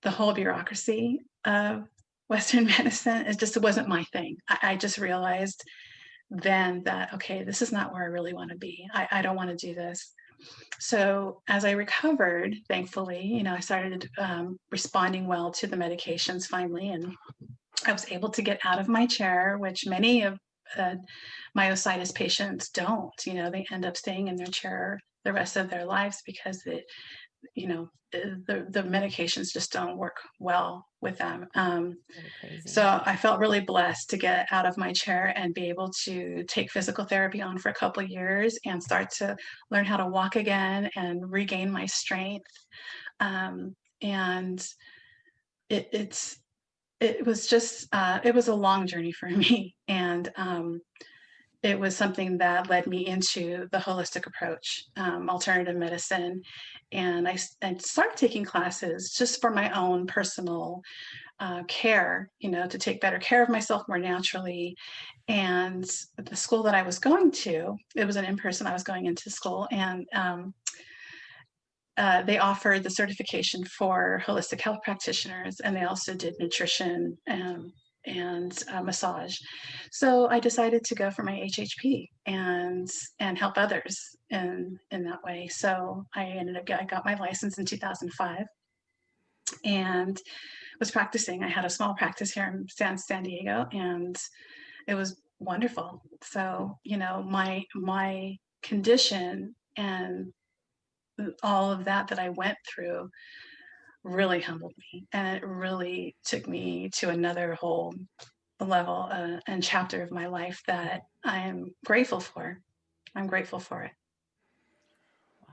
the whole bureaucracy of western medicine it just wasn't my thing. I, I just realized then that okay this is not where i really want to be. I, I don't want to do this so as I recovered, thankfully, you know, I started um, responding well to the medications finally, and I was able to get out of my chair, which many of uh, myositis patients don't. You know, they end up staying in their chair the rest of their lives because it, you know, the the medications just don't work well with them. Um, so I felt really blessed to get out of my chair and be able to take physical therapy on for a couple of years and start to learn how to walk again and regain my strength. Um, and it, it's it was just uh, it was a long journey for me, and um, it was something that led me into the holistic approach, um, alternative medicine, and I started taking classes just for my own personal uh, care, you know, to take better care of myself more naturally. And the school that I was going to, it was an in person, I was going into school, and um, uh, they offered the certification for holistic health practitioners, and they also did nutrition and, and uh, massage. So I decided to go for my HHP and and help others in in that way. So I ended up I got my license in 2005 and was practicing. I had a small practice here in San San Diego, and it was wonderful. So you know, my my condition and all of that that I went through really humbled me, and it really took me to another whole level uh, and chapter of my life that I am grateful for. I'm grateful for it.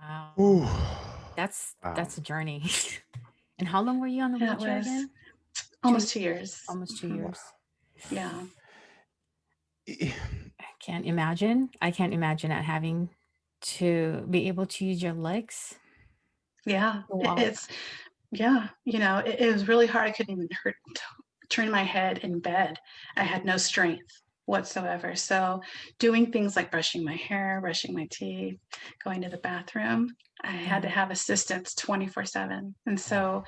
wow. Ooh. That's Wow. that's a journey. and how long were you on the That wheelchair was again? almost two years. Almost two Wow. years. Yeah. I- I can't imagine. I can't imagine not having to be able to use your legs. Yeah, to it- walk. it's yeah, you know, it, it was really hard. I couldn't even hurt, turn my head in bed. I had no strength whatsoever. So doing things like brushing my hair, brushing my teeth, going to the bathroom, I had to have assistance 24 7. And so,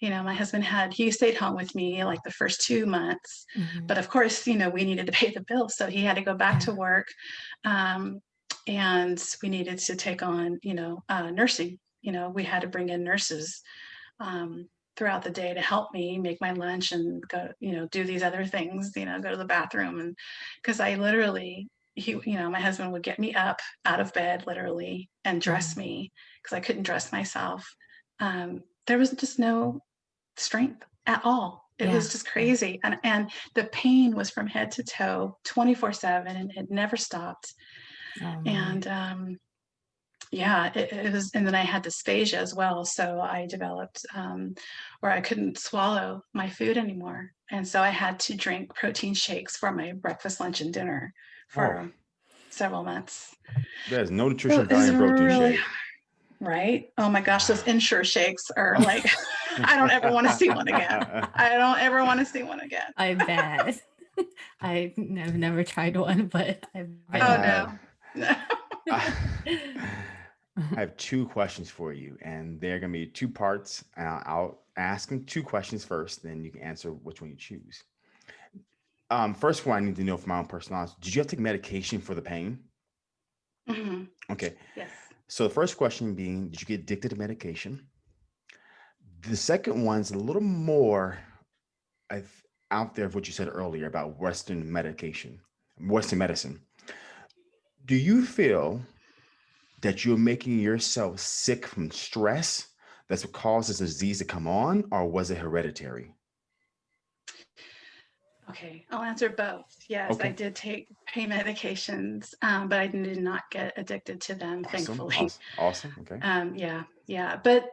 you know, my husband had, he stayed home with me like the first two months. Mhm. But of course, you know, we needed to pay the bills. So he had to go back to work. Um, and we needed to take on, you know, uh, nursing. You know, we had to bring in nurses um, throughout the day to help me make my lunch and go, you know, do these other things, you know, go to the bathroom. And because I literally, he, you know, my husband would get me up out of bed literally and dress Mhm. me because I couldn't dress myself. Um, there was just no strength at all. It was just crazy. And, and the pain was from head to toe 24 seven and it never stopped. Oh. And, um, yeah, it, it was, and then I had dysphagia as well. So I developed um, where I couldn't swallow my food anymore. And so I had to drink protein shakes for my breakfast, lunch, and dinner for several months. There's no So nutrition it's value in protein really, shake. right? Oh my gosh, those Ensure shakes are like, I don't ever want to see one again. I don't ever want to see one again. I bet. I- I've never tried one, but I've I Oh, have- no. I have two questions for you, and they're going to be two parts. And I'll, ask them two questions first, then you can answer which one you choose. Um, first one, I need to know from my own personal knowledge. Did you have to take medication for the pain? Mhm, Okay. Yes. So the first question being, did you get addicted to medication? The second one's a little more I've, out there of what you said earlier about Western medication, Western medicine. Do you feel that you're making yourself sick from stress that's what causes the disease to come on, or was it hereditary? Okay, I'll answer both. Yes, I did take pain medications, um, but I did not get addicted to them, Awesome. thankfully. Awesome. awesome. Okay. Um, yeah, yeah. But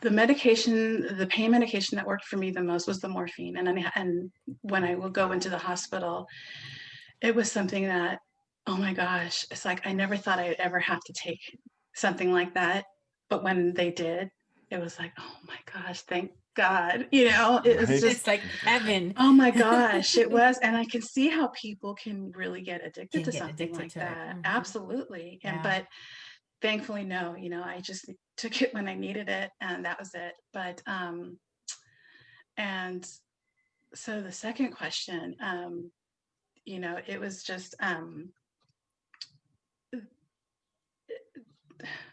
the medication, the pain medication that worked for me the most was the morphine. And I, and when I would go into the hospital, it was something that, oh my gosh, it's like I never thought I'd ever have to take something like that. But when they did, it was like, oh my gosh, thank God. You know, it was Right. just It's like heaven. Oh my gosh, it was. And I can see how people can really get addicted Can to get something addicted like to it. that. Mhm. Absolutely. And Yeah. but thankfully, no, you know, I just took it when I needed it and that was it. But um and so the second question, um, you know, it was just um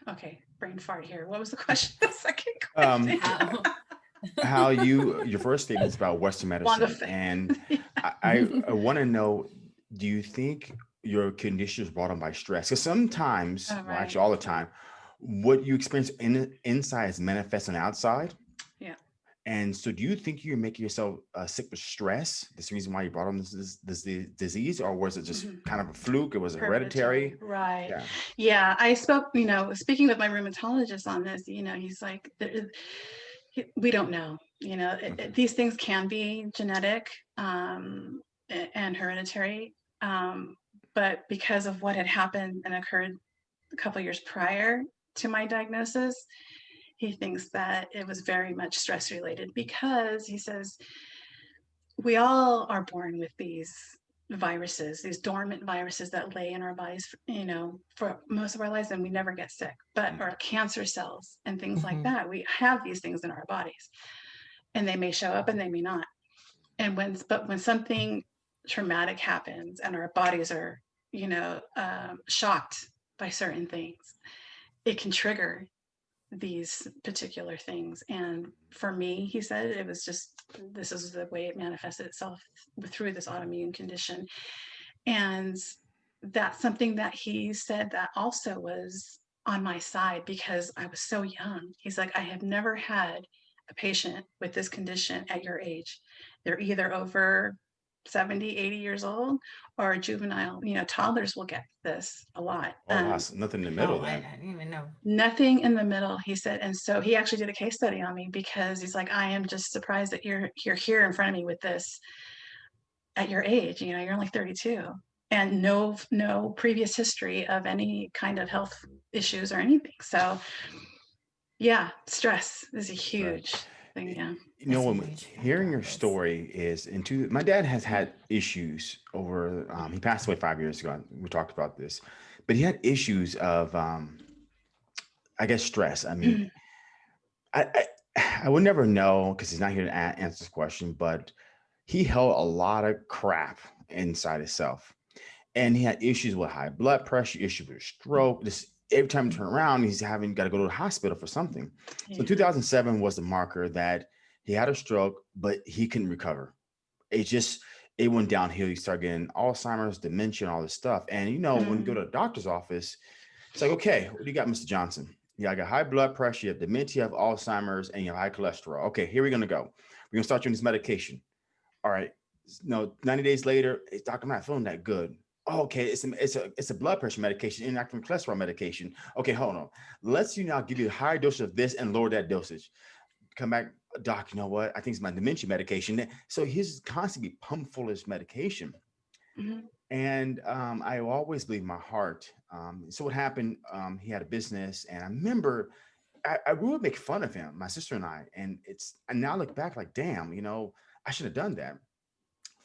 okay, brain fart here. What was the question? The second Um, question. How- How you, your first statement is about Western medicine. Wonderful. And I, I, I want to know, do you think your condition is brought on by stress? Because sometimes, Oh, well, actually all the time, what you experience in inside is manifest on the outside. And so do you think you're making yourself uh, sick with stress? This reason why you brought on this, this, this disease, or was it just Mhm. kind of a fluke? It was hereditary? Right. Yeah. Yeah, I spoke, you know, speaking with my rheumatologist on this, you know, he's like, "There is- he- we don't know, you know, it- it- these things can be genetic um, and hereditary. Um, but because of what had happened and occurred a couple years prior to my diagnosis, he thinks that it was very much stress related because he says we all are born with these viruses, these dormant viruses that lay in our bodies, you know, for most of our lives and we never get sick, but Mm. or cancer cells and things like Mhm. that. We have these things in our bodies and they may show up and they may not. And when, but when something traumatic happens and our bodies are, you know, um, shocked by certain things, it can trigger these particular things. And for me, he said, it was just, this is the way it manifested itself through this autoimmune condition. And that's something that he said that also was on my side because I was so young. He's like, I have never had a patient with this condition at your age. They're either over 70, 80 years old or juvenile, you know, toddlers will get this a lot. Oh, Um, that's nothing in the middle Oh, then. I didn't even know. nothing in the middle he said and so he actually did a case study on me because he's like i am just surprised that you're you're here in front of me with this at your age you know you're only 32 and no no previous history of any kind of health issues or anything so yeah stress is a huge thing yeah You know, when hearing your story is into my dad has had issues over. Um, he passed away five years ago. We talked about this, but he had issues of, um, I guess, stress. I mean, I, I I would never know because he's not here to a- answer this question, but he held a lot of crap inside himself, and he had issues with high blood pressure, issues with stroke, this every time you turn around, he's having got to go to the hospital for something. So 2007 was the marker that he had a stroke, but he couldn't recover. It just it went downhill. He started getting Alzheimer's, dementia, all this stuff. And you know, when you go mm-hmm. to a doctor's office, it's like, okay, what do you got, Mr. Johnson? Yeah, I got high blood pressure, you have dementia, you have Alzheimer's, and you have high cholesterol. Okay, here we're gonna go. We're gonna start you on this medication. All right. No, 90 days later, hey, doctor, I'm not feeling that good. Oh, okay, it's a, it's a it's a blood pressure medication, inactive cholesterol medication. Okay, hold on. Let's you now give you a higher dose of this and lower that dosage. Come back, doc. You know what? I think it's my dementia medication. So he's constantly pumped full of medication. Mhm. And um, I always believe my heart. Um, so what happened? Um, he had a business, and I remember I, I we would make fun of him, my sister and I. And it's and now I look back like, damn, you know, I should have done that.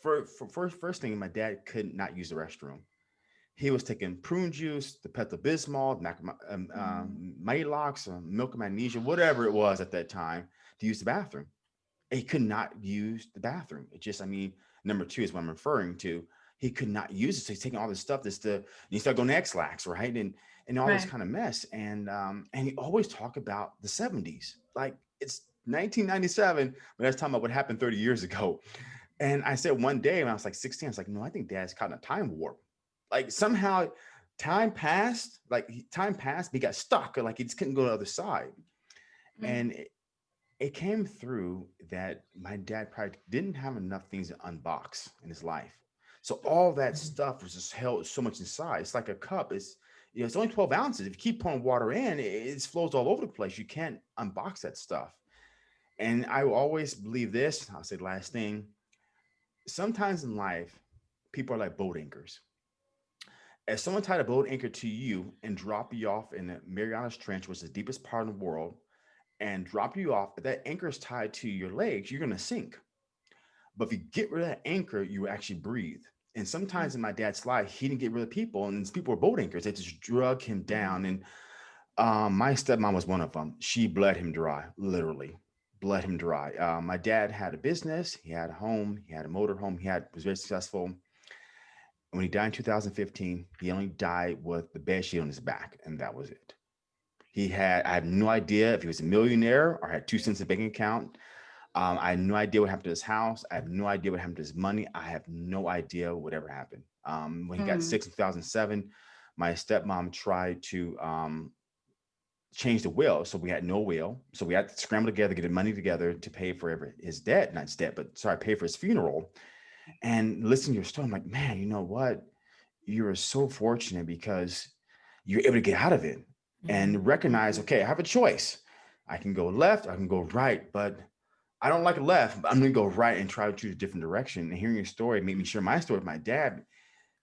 For, for first first thing, my dad could not use the restroom. He was taking prune juice, the Pepto Bismol, Mac- um, um, Maalox, um, milk of magnesia, whatever it was at that time, to use the bathroom. He could not use the bathroom. It just, I mean, number two is what I'm referring to. He could not use it. So he's taking all this stuff that's the, and you start going to Ex-Lax, right? And and all this kind of mess. And um, and he always talk about the 70s. Like it's 1997, but that's talking about what happened 30 years ago. And I said one day when I was like 16, I was like, no, I think dad's caught in a time warp. Like somehow time passed, like time passed, but he got stuck, or like he just couldn't go to the other side. Mhm. And it, it came through that my dad probably didn't have enough things to unbox in his life. So all that Mhm. stuff was just held so much inside. It's like a cup. It's you know, it's only 12 ounces. If you keep pouring water in, it, it flows all over the place. You can't unbox that stuff. And I will always believe this. I'll say the last thing. Sometimes in life, people are like boat anchors. If someone tied a boat anchor to you and drop you off in the Marianas Trench, which is the deepest part of the world, and drop you off, if that anchor is tied to your legs, you're going to sink. But if you get rid of that anchor, you actually breathe. And sometimes in my dad's life, he didn't get rid of people, and these people were boat anchors. They just drug him down. And um, my stepmom was one of them. She bled him dry, literally bled him dry. Uh, my dad had a business, he had a home, he had a motor home, he had was very successful. When he died in 2015, he only died with the bed sheet on his back, and that was it. He had, I have no idea if he was a millionaire or had two cents in bank account. Um, I had no idea what happened to his house. I have no idea what happened to his money. I have no idea whatever happened. Um, when he got Mm. sick in 2007, my stepmom tried to um, change the will. So we had no will. So we had to scramble together, get the money together to pay for every, his debt, not his debt, but sorry, pay for his funeral. And listening to your story, I'm like, man, you know what? You are so fortunate because you're able to get out of it. And recognize, okay, I have a choice. I can go left, I can go right, but I don't like left. But I'm gonna go right and try to choose a different direction. And hearing your story made me share my story with my dad.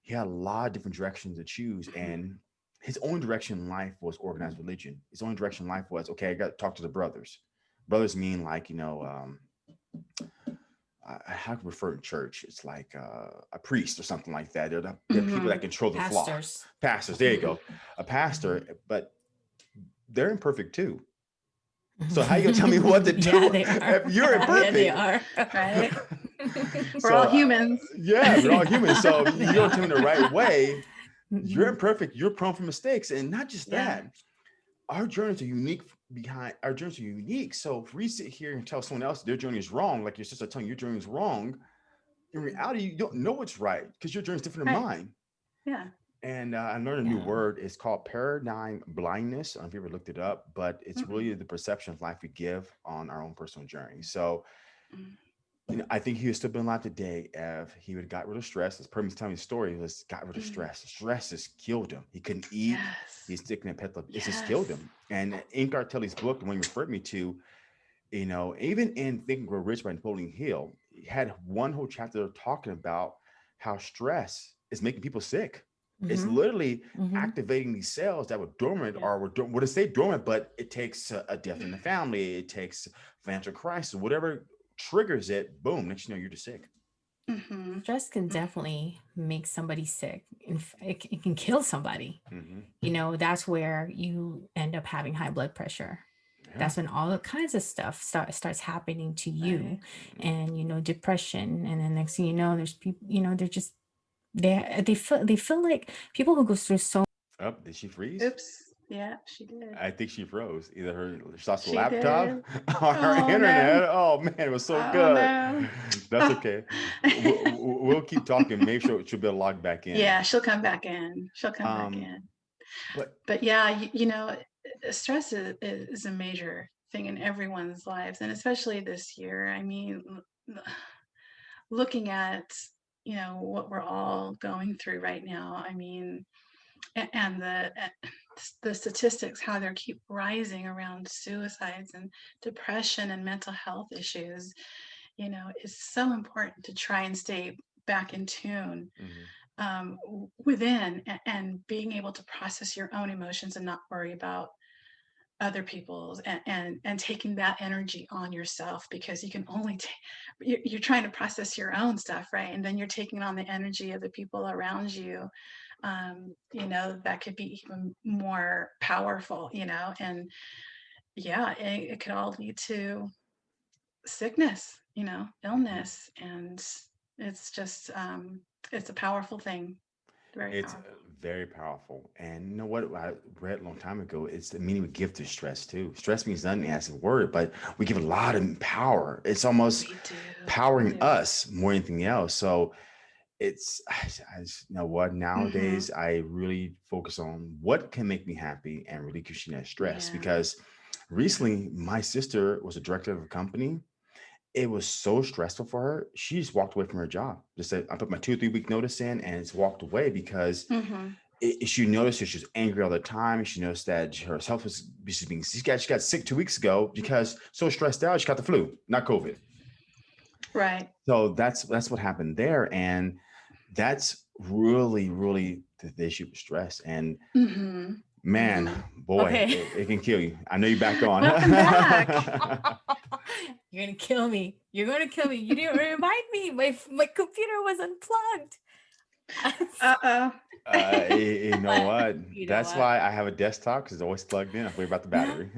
He had a lot of different directions to choose, and his only direction in life was organized religion. His only direction in life was, okay, I got to talk to the brothers. Brothers mean like, you know, um, I, I have to refer to church. It's like uh, a priest or something like that. They're the, they're people that control the flock Pastors. pastors there you go a pastor but they're imperfect too So how you gonna tell me what to do Yeah, they are. if you're Yeah, they are. Right? We're So, all uh, humans. yeah we're all humans. so if you don't tell me the right way Mm-hmm. you're imperfect you're prone for mistakes and not just Yeah. that our journeys are unique behind our journeys are unique so if we sit here and tell someone else their journey is wrong like your sister telling you your journey is wrong in reality you don't know what's right because your journey is different than Right. mine Yeah. And uh, I learned a new word. It's called paradigm blindness. I don't know if you ever looked it up, but it's Mm-mm. really the perception of life we give on our own personal journey. So, Mm. you know, I think he would still been alive today if he would have got rid of stress. As Permi's telling me the story, he was got rid of Mm. stress. Stress has killed him. He couldn't eat. Yes. He's sticking at pet. It just killed him. And in Kelly's book, the one you referred me to, you know, even in Think and Grow Rich by Napoleon Hill, he had one whole chapter talking about how stress is making people sick. It's Mhm, literally mhm. activating these cells that were dormant Yeah. or were dorm- what to say dormant, but it takes a, a death in the family, it takes financial crisis, whatever triggers it, boom, next you know you're just sick. Mhm. Stress can definitely make somebody sick. In f- It, it can kill somebody. You know, that's where you end up having high blood pressure. Yeah. That's when all the kinds of stuff start, starts happening to you, Right. and you know, depression. And then next thing you know, there's people. You know, they're just they they feel they feel like people who go through so Up, did she freeze? Oops. Yeah, she did. I think she froze. Either her she lost She laptop did. or her Oh, no. internet. Oh man, it was so Oh, good. no. That's okay. we'll, we'll- we'll keep talking. Maybe she'll, she'll be able to log back in. Yeah, she'll come back in. She'll come Um, back in. But But yeah, you, you know, uh, stress is, is a major thing in everyone's lives, and especially this year. I mean, looking at you know what we're all going through right now. I mean, and the the statistics how they keep rising around suicides and depression and mental health issues you know is so important to try and stay back in tune mhm. um, within a- and being able to process your own emotions and not worry about other people's and and, and taking that energy on yourself because you can only take you're, trying to process your own stuff right? And then you're taking on the energy of the people around you um, you know that could be even more powerful you know? And yeah it, it could all lead to sickness you know illness and it's just um it's a powerful thing very It's uh, powerful. very powerful. And you know what I read a long time ago? It's the meaning we give to stress too. Stress means nothing as a word, but we give a lot of power. It's almost We powering us more than anything else. So it's I, I just- you know what nowadays I really focus on what can make me happy and relinquishing that stress Yeah. because recently my sister was a director of a company. It was so stressful for her. She just walked away from her job. Just said, I put my two or three week notice in and it's walked away because Mhm. it, it- she noticed that she was angry all the time. She noticed that her health was she's being she got she got sick two weeks ago because so stressed out she got the flu, not COVID. right So that's that's what happened there, and that's really really the, the issue with stress. And hmm man, boy, Okay. it, it can kill you. I know you're back on. Back. You're gonna kill me. You're gonna kill me. You didn't remind me. My my computer was unplugged. uh-oh uh, y- you know what? You know that's what? why I have a desktop because it's always plugged in. I worry about the battery.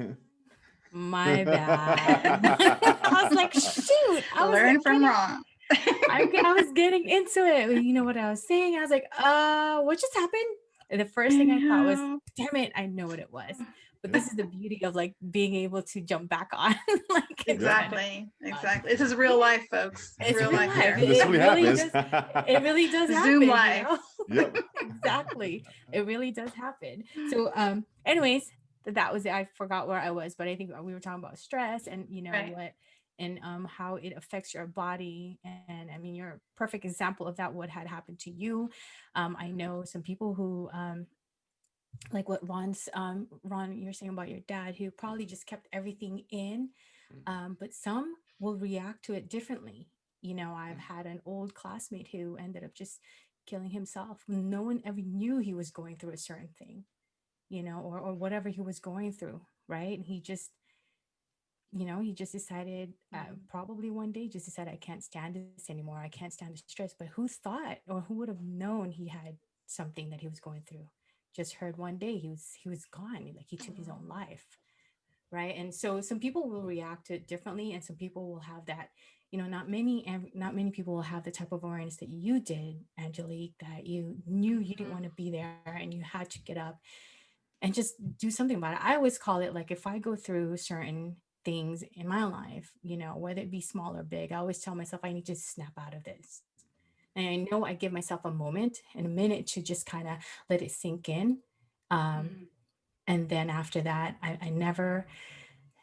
My bad. I was like, shoot. I was learn like, from wrong I, I was getting into it. You know what I was saying? I was like, uh, what just happened? And the first thing I thought was, damn it, I know what it was. But this is the beauty of like being able to jump back on. like it's kind of- exactly exactly this is real life folks It's real real life life. here. this It really really happens. it really does happen. Zoom you life. know? Yep. exactly. It really does happen. So, um, anyways, that was it. I forgot where I was, but I think we were talking about stress and you know Right. what and um how it affects your body. And I mean, you're a perfect example of that. What had happened to you? Um, I know some people who um like what Ron's um Ron you're saying about your dad who probably just kept everything in Mm. um but some will react to it differently. You know I've had an old classmate who ended up just killing himself. No one ever knew he was going through a certain thing you know or or whatever he was going through right? And he just you know he just decided uh, Mhm. probably one day just decided i can't stand this anymore. I can't stand the stress. But who thought or who would have known he had something that he was going through just heard one day he was he was gone like he took his own life right? And so some people will react to it differently and some people will have that you know not many and not many people will have the type of awareness that you did angelique that you knew you didn't Mhm. want to be there and you had to get up and just do something about it. I always call it like if i go through certain things in my life you know whether it be small or big i always tell myself i need to snap out of this and i know i give myself a moment and a minute to just kind of let it sink in um, Mhm. and then after that I, I never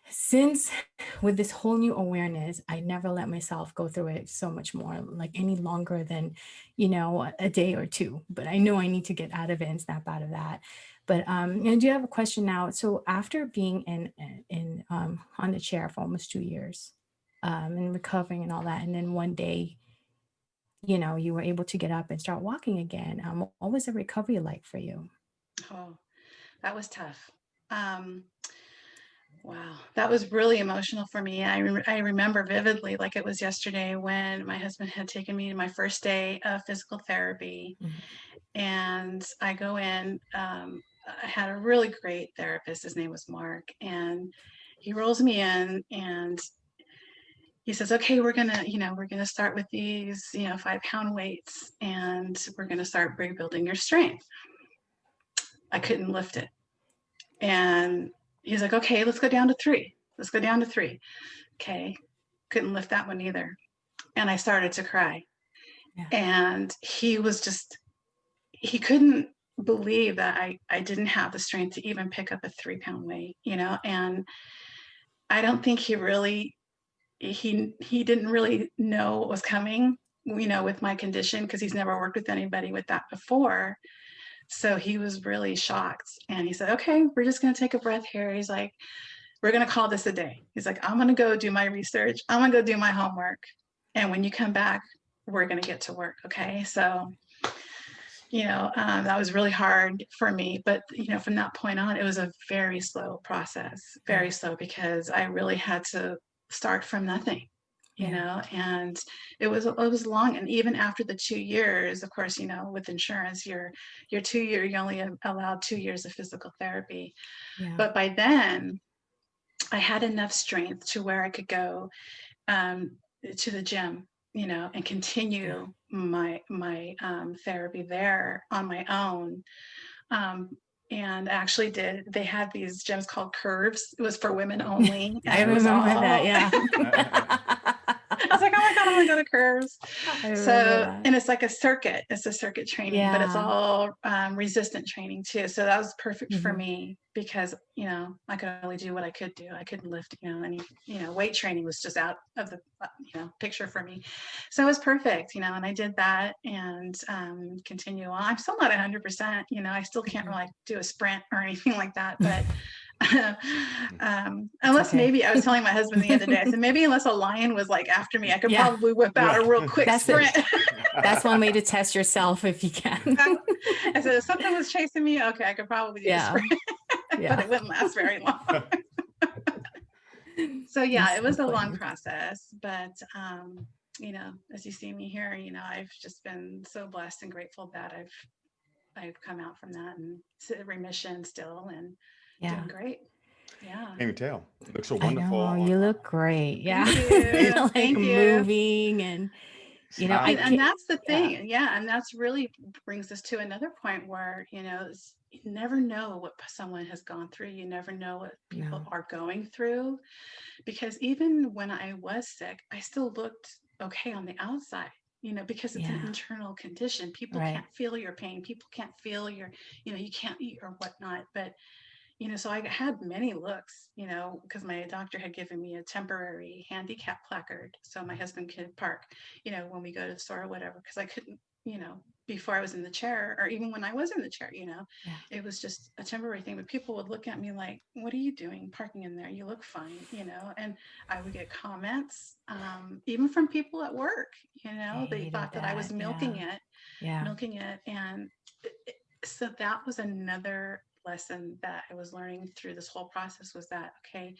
since with this whole new awareness i never let myself go through it so much more like any longer than you know a, a day or two but i know i need to get out of it and snap out of that but um i do have a question now so after being in in um on the chair for almost two years um and recovering and all that and then one day you know you were able to get up and start walking again um what was the recovery like for you Oh, that was tough. Um, wow, that was really emotional for me. I, re- I remember vividly, like it was yesterday, when my husband had taken me to my first day of physical therapy. Mhm. And I go in, um, I had a really great therapist. His name was Mark. And he rolls me in and he says, okay, we're gonna, you know, we're gonna start with these, you know, five pound weights and we're gonna start rebuilding your strength. I couldn't lift it. And he's like, okay, let's go down to three. Let's go down to three. Okay. Couldn't lift that one either. And I started to cry. Yeah. And he was just, he couldn't believe that I, I didn't have the strength to even pick up a three pound weight, you know, and I don't think he really, he, he didn't really know what was coming, you know, with my condition because he's never worked with anybody with that before. So he was really shocked and he said, okay, we're just going to take a breath here. He's like, we're going to call this a day. He's like, I'm going to go do my research. I'm going to go do my homework. And when you come back, we're going to get to work. Okay. So, you know, um, that was really hard for me. But, you know, from that point on, it was a very slow process, very slow because I really had to start from nothing you know and it was it was long and even after the two years of course you know with insurance you're you're two year you only allowed two years of physical therapy. Yeah. but by then i had enough strength to where i could go um, to the gym you know and continue my my um, therapy there on my own. Um, and actually did they had these gyms called curves it was for women only i remember all, that yeah I was like, oh my God, I want to curves. So, and it's like a circuit, it's a circuit training, yeah. but it's all um, resistant training too. So that was perfect mm -hmm. for mm-hmm. me because, you know, I could only do what I could do. I couldn't lift, you know, any, you know, weight training was just out of the, uh, you know, picture for me. So it was perfect, you know, and I did that and um, continue on. I'm still not 100%, you know, I still can't mm-hmm. really do a sprint or anything like that, but um, unless okay. maybe I was telling my husband the other day, I said maybe unless a lion was like after me, I could yeah. probably whip out yeah. a real quick That's sprint. That's one way to test yourself if you can. I said if something was chasing me, okay, I could probably do yeah. a sprint, yeah. but it wouldn't last very long. so yeah, That's it was a long process, but um, you know, as you see me here, you know, I've just been so blessed and grateful that I've I've come out from that and remission still and yeah. Doing great. Yeah. Can't even tell. You look so wonderful. I know, you look great. Yeah. Thank like Thank moving and you know, and, and that's the thing. Yeah. yeah. And that's really brings us to another point where, you know, you never know what someone has gone through. You never know what people no. are going through. Because even when I was sick, I still looked okay on the outside you know, because it's yeah. an internal condition. People right. can't feel your pain. People can't feel your, you know, you can't eat or whatnot. But you know, so I had many looks, you know, because my doctor had given me a temporary handicap placard so my husband could park, you know, when we go to the store or whatever, because I couldn't, you know, before I was in the chair or even when I was in the chair, you know, yeah. it was just a temporary thing. But people would look at me like, what are you doing parking in there? You look fine, you know, and I would get comments, um, even from people at work, you know, they thought that. that. I was milking yeah. it, yeah. milking it. And it, so that was another lesson that I was learning through this whole process was that, okay,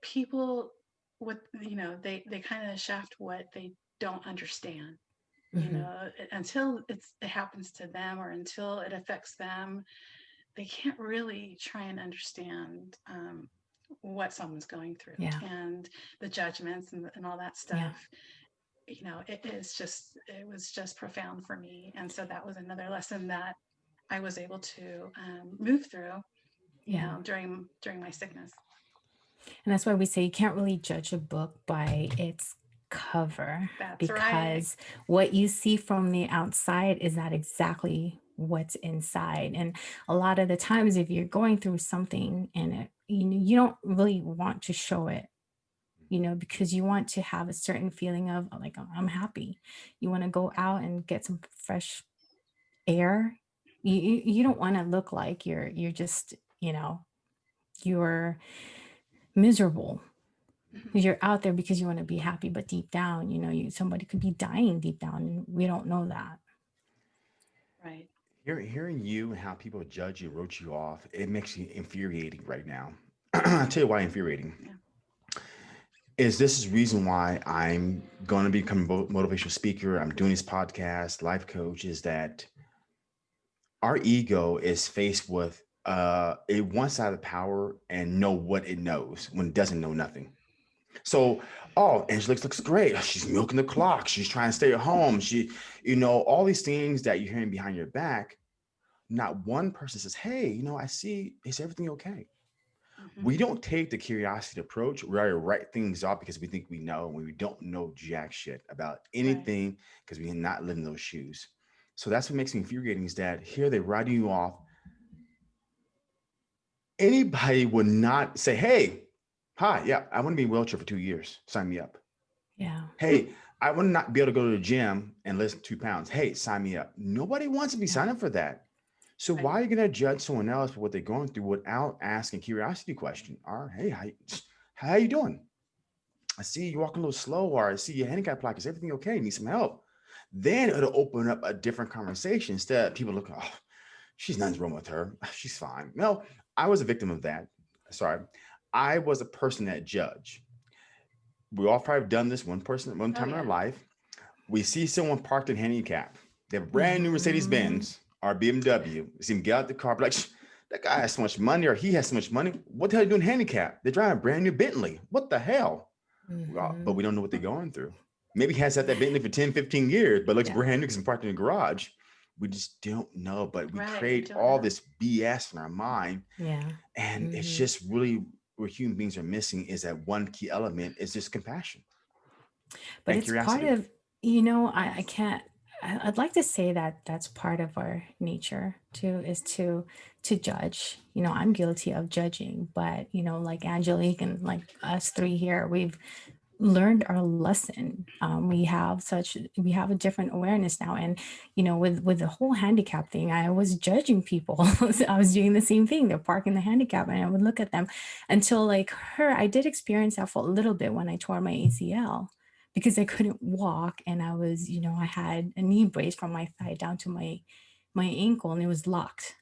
people what you know, they, they kind of shaft what they don't understand, mm-hmm. you know, until it's, it happens to them or until it affects them, they can't really try and understand um, what someone's going through yeah. and the judgments and, and all that stuff. Yeah you know, it is just, it was just profound for me. And so that was another lesson that I was able to um, move through, you yeah. know, during during my sickness. And that's why we say you can't really judge a book by its cover that's because right. what you see from the outside is not exactly what's inside. And a lot of the times if you're going through something and it, you know, you don't really want to show it you know, because you want to have a certain feeling of like, I'm happy. You want to go out and get some fresh air you, you don't want to look like you're you're just you know you're miserable. Mm-hmm. you're out there because you want to be happy but deep down you know you somebody could be dying deep down and we don't know that. Right. Hearing hearing you and how people judge you wrote you off it makes you infuriating right now. I'll tell you why infuriating. Yeah. Is this is reason why I'm going to become a motivational speaker. I'm doing this podcast, life coach, is that our ego is faced with uh, a one side of power and know what it knows when it doesn't know nothing. So, oh, Angelique looks great. She's milking the clock. She's trying to stay at home. She, you know, all these things that you're hearing behind your back. not one person says, Hey, you know, I see, is everything okay? Mhm. We don't take the curiosity approach. We already write things off because we think we know when we don't know jack shit about anything because we are not living those shoes. So that's what makes me infuriating is that here they're writing you off. Anybody would not say, Hey, hi, yeah, I want to be in a wheelchair for two years. Sign me up. Yeah. Hey, I want to not be able to go to the gym and lift two pounds. Hey, sign me up. Nobody wants to be signed up for that. So Right. why are you going to judge someone else for what they're going through without asking curiosity question? Or hey, how, you- how you doing? I see you walking a little slow, or I see your handicap plaque. Is everything okay? Need some help? Then it'll open up a different conversation. Instead, people look, oh, she's nothing's wrong with her. She's fine. No, I was a victim of that. Sorry, I was a person that judge. We all probably have done this one person one time in our life. We see someone parked in handicap. They have brand new Mercedes Mhm. Benz or BMW. We see him get out the car, be like, that guy has so much money or he has so much money. What the hell are you doing handicap? They're driving a brand new Bentley. What the hell? Well, Mhm. But we don't know what they're going through. Maybe he has had that Bentley for 10, 15 years, but looks Yeah. brand new because it's parked in the garage. We just don't know. But we Right, create all know. this BS in our mind. yeah. And it's Mhm. just really where human beings are missing is that one key element is just compassion. but it's part curiosity. of you know I, I can't I- i'd like to say that that's part of our nature too is to to judge you know i'm guilty of judging but you know like angelique and like us three here we've learned our lesson. Um, we have such we have a different awareness now. And you know with with the whole handicap thing i was judging people. I was doing the same thing they're parking the handicap and i would look at them until like her i did experience that for a little bit when i tore my acl because I couldn't walk and I was, you know, I had a knee brace from my thigh down to my my ankle and it was locked.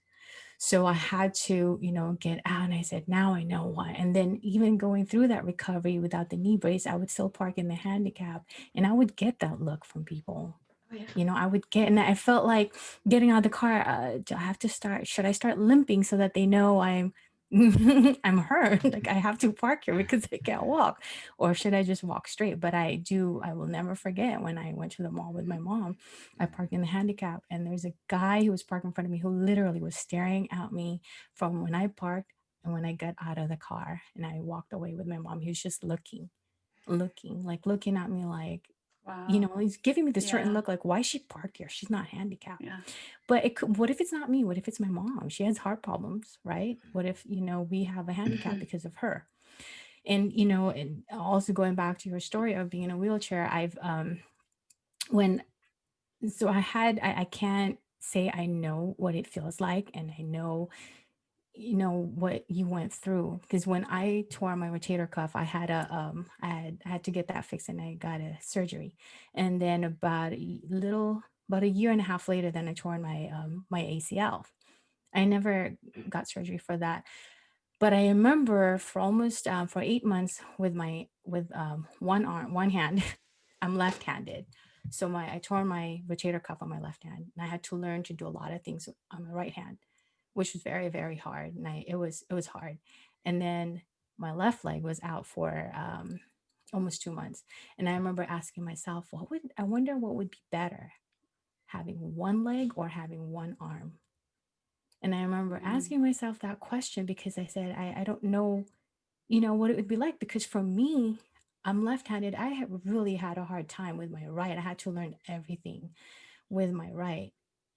So I had to, you know, get out and I said, now I know why. And then even going through that recovery without the knee brace, I would still park in the handicap and I would get that look from people. Oh, yeah. You know, I would get, and I felt like getting out of the car, uh, do I have to start, should I start limping so that they know I'm, I'm hurt? Like I have to park here because I can't walk or should I just walk straight? But I do, I will never forget when I went to the mall with my mom, I parked in the handicap and there's a guy who was parked in front of me who literally was staring at me from when I parked and when I got out of the car and I walked away with my mom. He was just looking, looking, like looking at me like, Wow. you know, he's giving me this certain Yeah. look like, why is she parked here? She's not handicapped. Yeah. But it could, what if it's not me? What if it's my mom? She has heart problems, right? What if, you know, we have a handicap because of her? And, you know, and also going back to your story of being in a wheelchair, I've, um, when, so I had, I, I can't say I know what it feels like and I know, you know, what you went through. Because when I tore my rotator cuff, I had a, um, I had, I had to get that fixed and I got a surgery. And then about a little, about a year and a half later, then I tore my, um, my ACL. I never got surgery for that. But I remember for almost um, for eight months with my with um, one arm, one hand, I'm left-handed. So my I tore my rotator cuff on my left hand, and I had to learn to do a lot of things on my right hand, which was very very hard. And I it was it was hard. And then my left leg was out for um, almost two months. And I remember asking myself, what would I wonder what would be better, having one leg or having one arm? And I remember Mm. asking myself that question because I said, I, I don't know, you know, what it would be like. Because for me, I'm left handed. I have really had a hard time with my right. I had to learn everything with my right.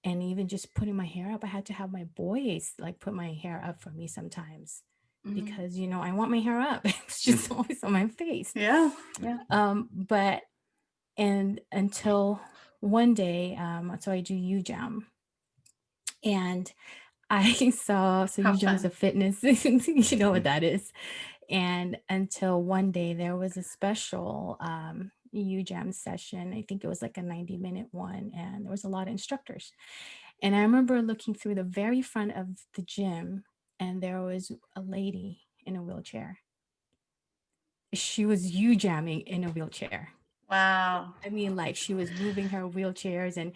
And even just putting my hair up, I had to have my boys like put my hair up for me sometimes Mhm. because, you know, I want my hair up. It's just always on my face. Yeah. Yeah. Um, but and until one day, um, so I do UJAM, and I saw so How UJAM is a fitness, you know what that is. And until one day there was a special um, UJAM session. I think it was like a 90 minute one, and there was a lot of instructors. And I remember looking through the very front of the gym, and there was a lady in a wheelchair. She was UJAMing in a wheelchair. Wow. I mean, like she was moving her wheelchairs, and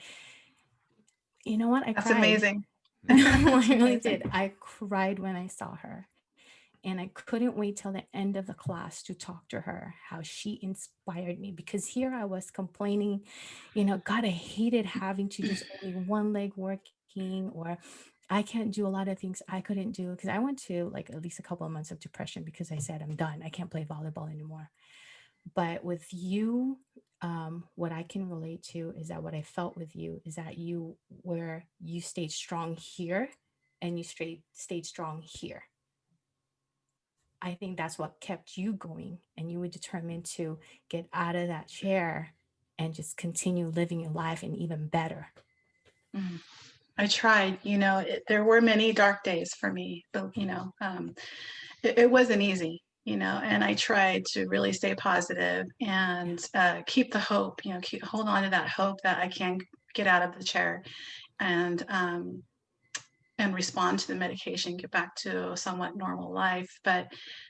you know what? I That's cried. amazing. I really did. I cried when I saw her. And I couldn't wait till the end of the class to talk to her, how she inspired me. Because here I was complaining, you know, God, I hated having to use only one leg working, or I can't do a lot of things I couldn't do because I went to like at least a couple of months of depression because I said I'm done. I can't play volleyball anymore. But with you, um, what I can relate to is that what I felt with you is that you were you stayed strong here and you stayed stayed strong here. I think that's what kept you going and you were determined to get out of that chair and just continue living your life and even better. Mm. I tried, you know, it, there were many dark days for me, but you know, um, it, it, wasn't easy, you know, and I tried to really stay positive and uh, keep the hope, you know, keep, hold on to that hope that I can get out of the chair and um, and respond to the medication, get back to a somewhat normal life. But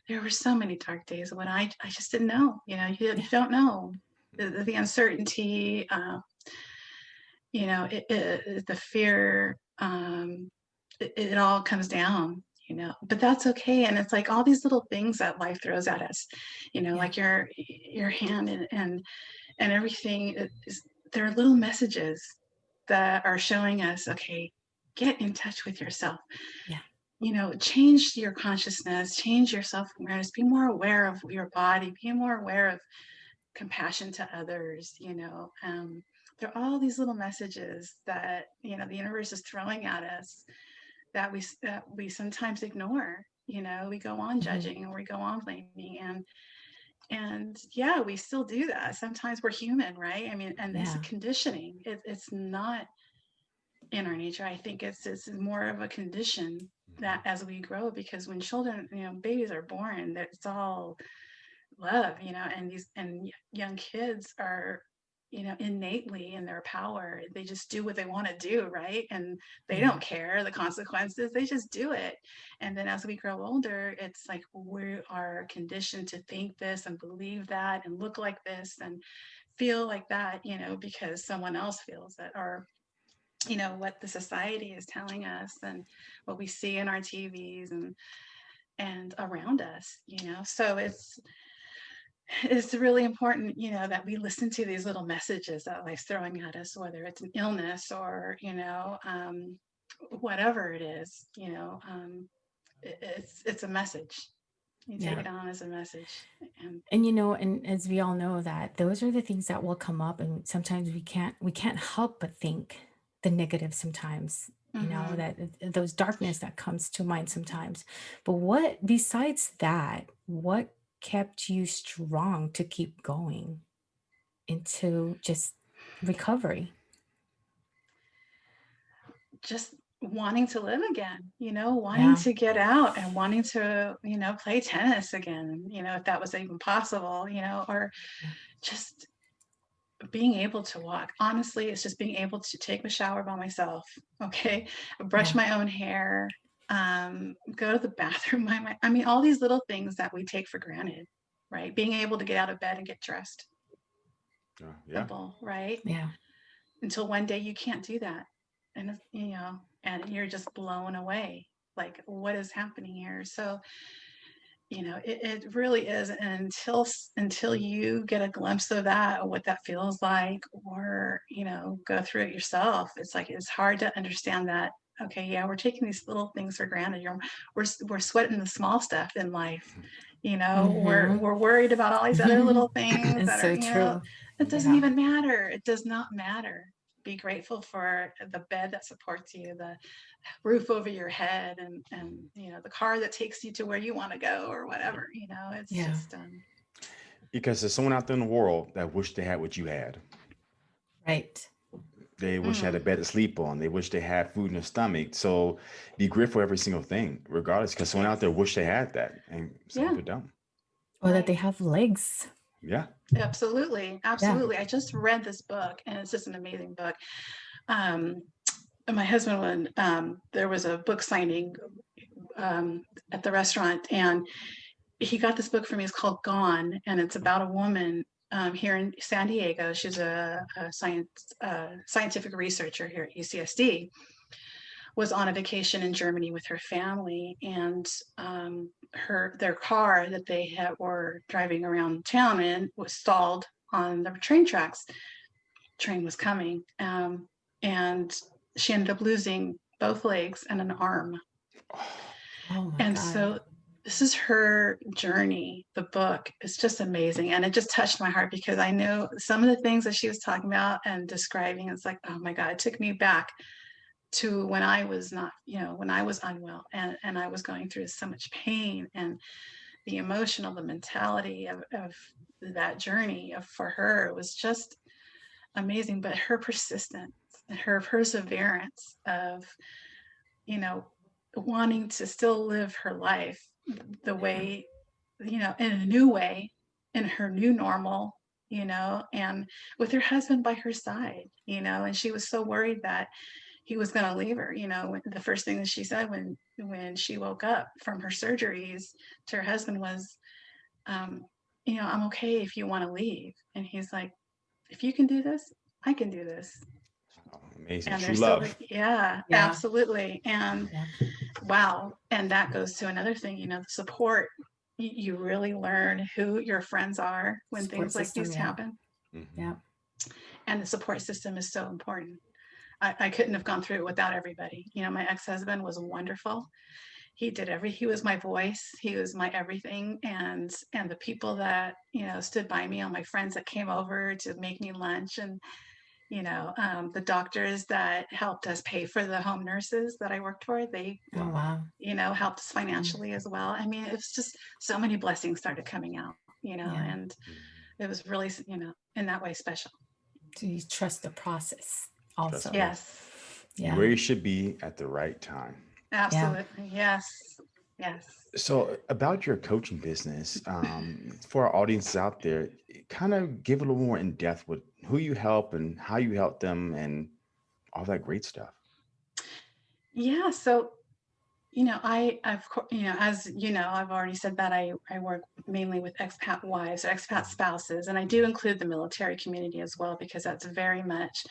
there were so many dark days when I, I just didn't know, you know, you, you don't know the, the uncertainty, uh, you know, it, it, the fear, um, it, it all comes down, you know, but that's okay. And it's like all these little things that life throws at us, you know, yeah. like your, your hand and, and, and everything is, there are little messages that are showing us, okay, get in touch with yourself. Yeah. You know, change your consciousness, change your self-awareness, be more aware of your body, be more aware of compassion to others, you know. Um, there are all these little messages that, you know, the universe is throwing at us that we that we sometimes ignore, you know, we go on mm-hmm. judging or we go on blaming and and yeah, we still do that. Sometimes we're human, right? I mean, and yeah. it's conditioning. It, it's not in our nature. I think it's it's more of a condition that mm-hmm. as we grow, because when children, you know, babies are born, that it's all love, you know, and these and young kids are, you know, innately in their power. They just do what they want to do, right? And they don't care the consequences. They just do it. And then as we grow older, it's like we are conditioned to think this and believe that and look like this and feel like that, you know, because someone else feels it or you know what the society is telling us and what we see in our TVs and and around us you know? So it's it's really important you know that we listen to these little messages that life's throwing at us whether it's an illness or you know um, whatever it is you know um, it, it's it's a message. You take yeah. it on as a message. And and you know and as we all know that those are the things that will come up and sometimes we can't we can't help but think the negative sometimes you know mm-hmm. that uh, those darkness that comes to mind sometimes but what besides that what kept you strong to keep going into just recovery just wanting to live again you know wanting yeah. to get out and wanting to you know play tennis again you know if that was even possible you know or just being able to walk. Honestly it's just being able to take a shower by myself okay? Brush my own hair um, go to the bathroom my, my, i mean all these little things that we take for granted right? Being able to get out of bed and get dressed. Uh, yeah. Simple, right? Yeah. Until one day you can't do that. And you know and you're just blown away like what is happening here? So you know it, it really is until until you get a glimpse of that what that feels like or you know go through it yourself it's like it's hard to understand that okay yeah we're taking these little things for granted you're we're, we're sweating the small stuff in life you know mm-hmm. we're we're worried about all these other little things it's that so are, true know, it doesn't yeah. even matter it does not matter be grateful for the bed that supports you the roof over your head and and you know the car that takes you to where you want to go or whatever you know it's yeah. just um because there's someone out there in the world that wish they had what you had right they wish mm. they had a mm. bed to sleep on they wish they had food in their stomach so be grateful for every single thing regardless because someone out there wish they had that and some yeah. people don't or that they have legs yeah. Absolutely. Absolutely. Yeah. i just read this book and it's just an amazing book. Um my husband when um, there was a book signing um, at the restaurant and he got this book for me. It's called gone and it's about a woman um, here in san diego. She's a, a science uh, scientific researcher here at ucsd was on a vacation in germany with her family and um, her their car that they had were driving around town in was stalled on the train tracks train was coming um, and she ended up losing both legs and an arm. Oh my And God. so this is her journey. The book is just amazing. And it just touched my heart because I know some of the things that she was talking about and describing. It's like, oh my God, it took me back to when I was not, you know, when I was unwell and, and I was going through so much pain and the emotional, the mentality of, of that journey of, for her was just amazing. But her persistence, her perseverance of, you know, wanting to still live her life the way, you know, in a new way, in her new normal, you know, and with her husband by her side, you know, and she was so worried that he was going to leave her, you know, when, the first thing that she said when when she woke up from her surgeries to her husband was, um, you know, I'm okay if you want to leave. And he's like, if you can do this, I can do this. Oh, amazing. And True they're still, love. yeah, Yeah. absolutely. And Yeah. wow. And that goes to another thing, you know, the support. You, you really learn who your friends are when Support things like system, these yeah. happen. Mhm. Yeah. And the support system is so important. I, I couldn't have gone through it without everybody. You know, my ex-husband was wonderful. He did every, he was my voice. He was my everything. And, and the people that, you know, stood by me, all my friends that came over to make me lunch and, you know, um, the doctors that helped us pay for the home nurses that I worked for, they, Oh wow. you know, helped us financially as well. I mean, it was just so many blessings started coming out, you know, Yeah. and it was really, you know, in that way special. So you trust the process also. Yes. Yeah. Where you should be at the right time. Absolutely. Yes. Yes. So about your coaching business, um, for our audiences out there, kind of give a little more in depth with who you help and how you help them and all that great stuff. Yeah. So, you know, I, I've, co- you know, as you know, I've already said that I, I work mainly with expat wives or expat spouses, and I do include the military community as well, because that's very much,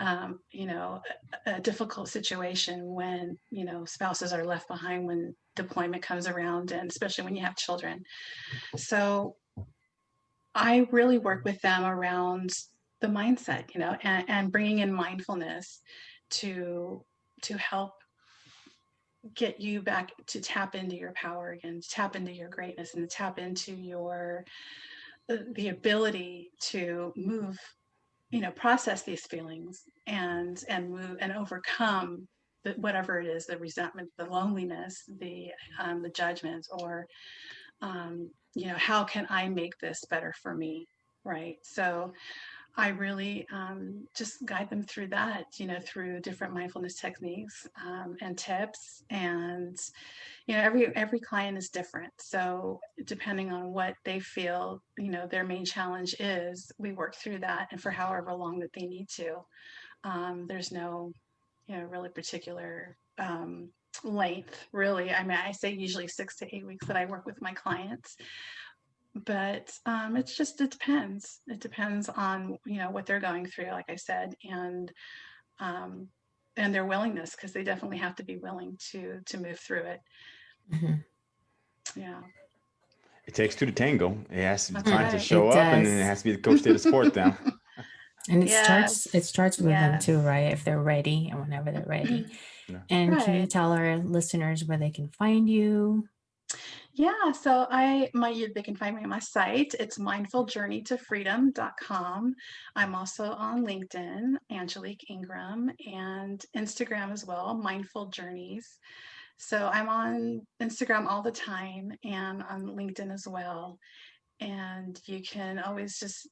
um, you know, a, a difficult situation when, you know, spouses are left behind when deployment comes around, and especially when you have children. So I really work with them around the mindset, you know, and, and bringing in mindfulness to to help get you back to tap into your power again, to tap into your greatness and to tap into your the, the ability to move, you know, process these feelings and and move and overcome the, whatever it is, the resentment, the loneliness, the um, the judgment, or um, you know, how can I make this better for me? Right. So I really um, just guide them through that, you know, through different mindfulness techniques um, and tips. And, you know, every every client is different. So depending on what they feel, you know, their main challenge is, we work through that and for however long that they need to. Um, there's no, you know, really particular um, length, really. I mean, I say usually six to eight weeks that I work with my clients but um, it's just it depends it depends on you know what they're going through like i said and um, and their willingness because they definitely have to be willing to to move through it Mhm. yeah It takes two to tango. It has to be That's time to right. show up, and then it has to be the coach there to support them. And it starts it starts with them too, right? If they're ready and whenever they're ready. Yeah. And can you tell our listeners where they can find you? Yeah, so I my you they can find me on my site. It's mindfuljourneytofreedom.com. I'm also on LinkedIn, Angelique Ingram, and Instagram as well, Mindful Journeys. So I'm on Instagram all the time and on LinkedIn as well. And you can always just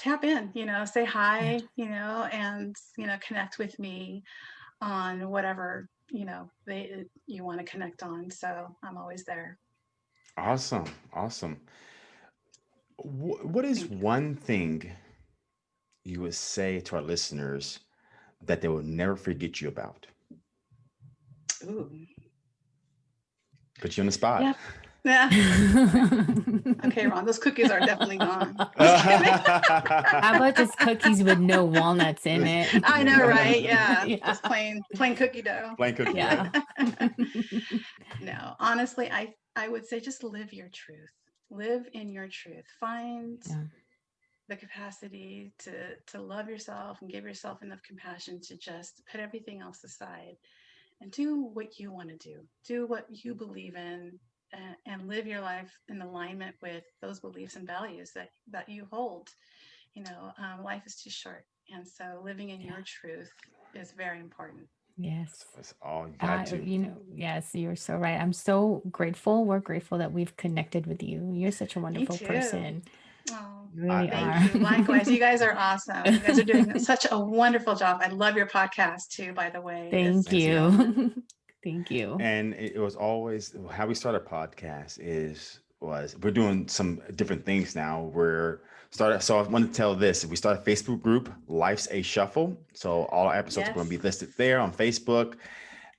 tap in, you know, say hi, you know, and you know, connect with me on whatever, you know, they you want to connect on. So I'm always there. Awesome, awesome. Wh- What is one thing you would say to our listeners that they will never forget you about? Ooh. Put you on the spot. Yeah. Yeah. Okay, Ron, those cookies are definitely gone. How about just cookies with no walnuts in it? I know, right? Yeah. Yeah. Just plain plain cookie dough. Plain cookie. Yeah. no, honestly, I I would say just live your truth. Live in your truth. Find Yeah. the capacity to to love yourself and give yourself enough compassion to just put everything else aside and do what you want to do. Do what you believe in and, and live your life in alignment with those beliefs and values that, that you hold. You know, um, life is too short. And so living in Yeah. your truth is very important. Yes. That's all you Uh, got to. you know, yes, you're so right. I'm so grateful. We're grateful that we've connected with you. You're such a wonderful person. Oh, You really thank are. you. Likewise, you guys are awesome. You guys are doing such a wonderful job. I love your podcast too, by the way. It's- Thank you. Thank you. And it, was always how we start our podcast is was we're doing some different things now. We're started so I want to tell this. If we start a Facebook group, Life's a Shuffle. So all our episodes are going to be listed there on Facebook.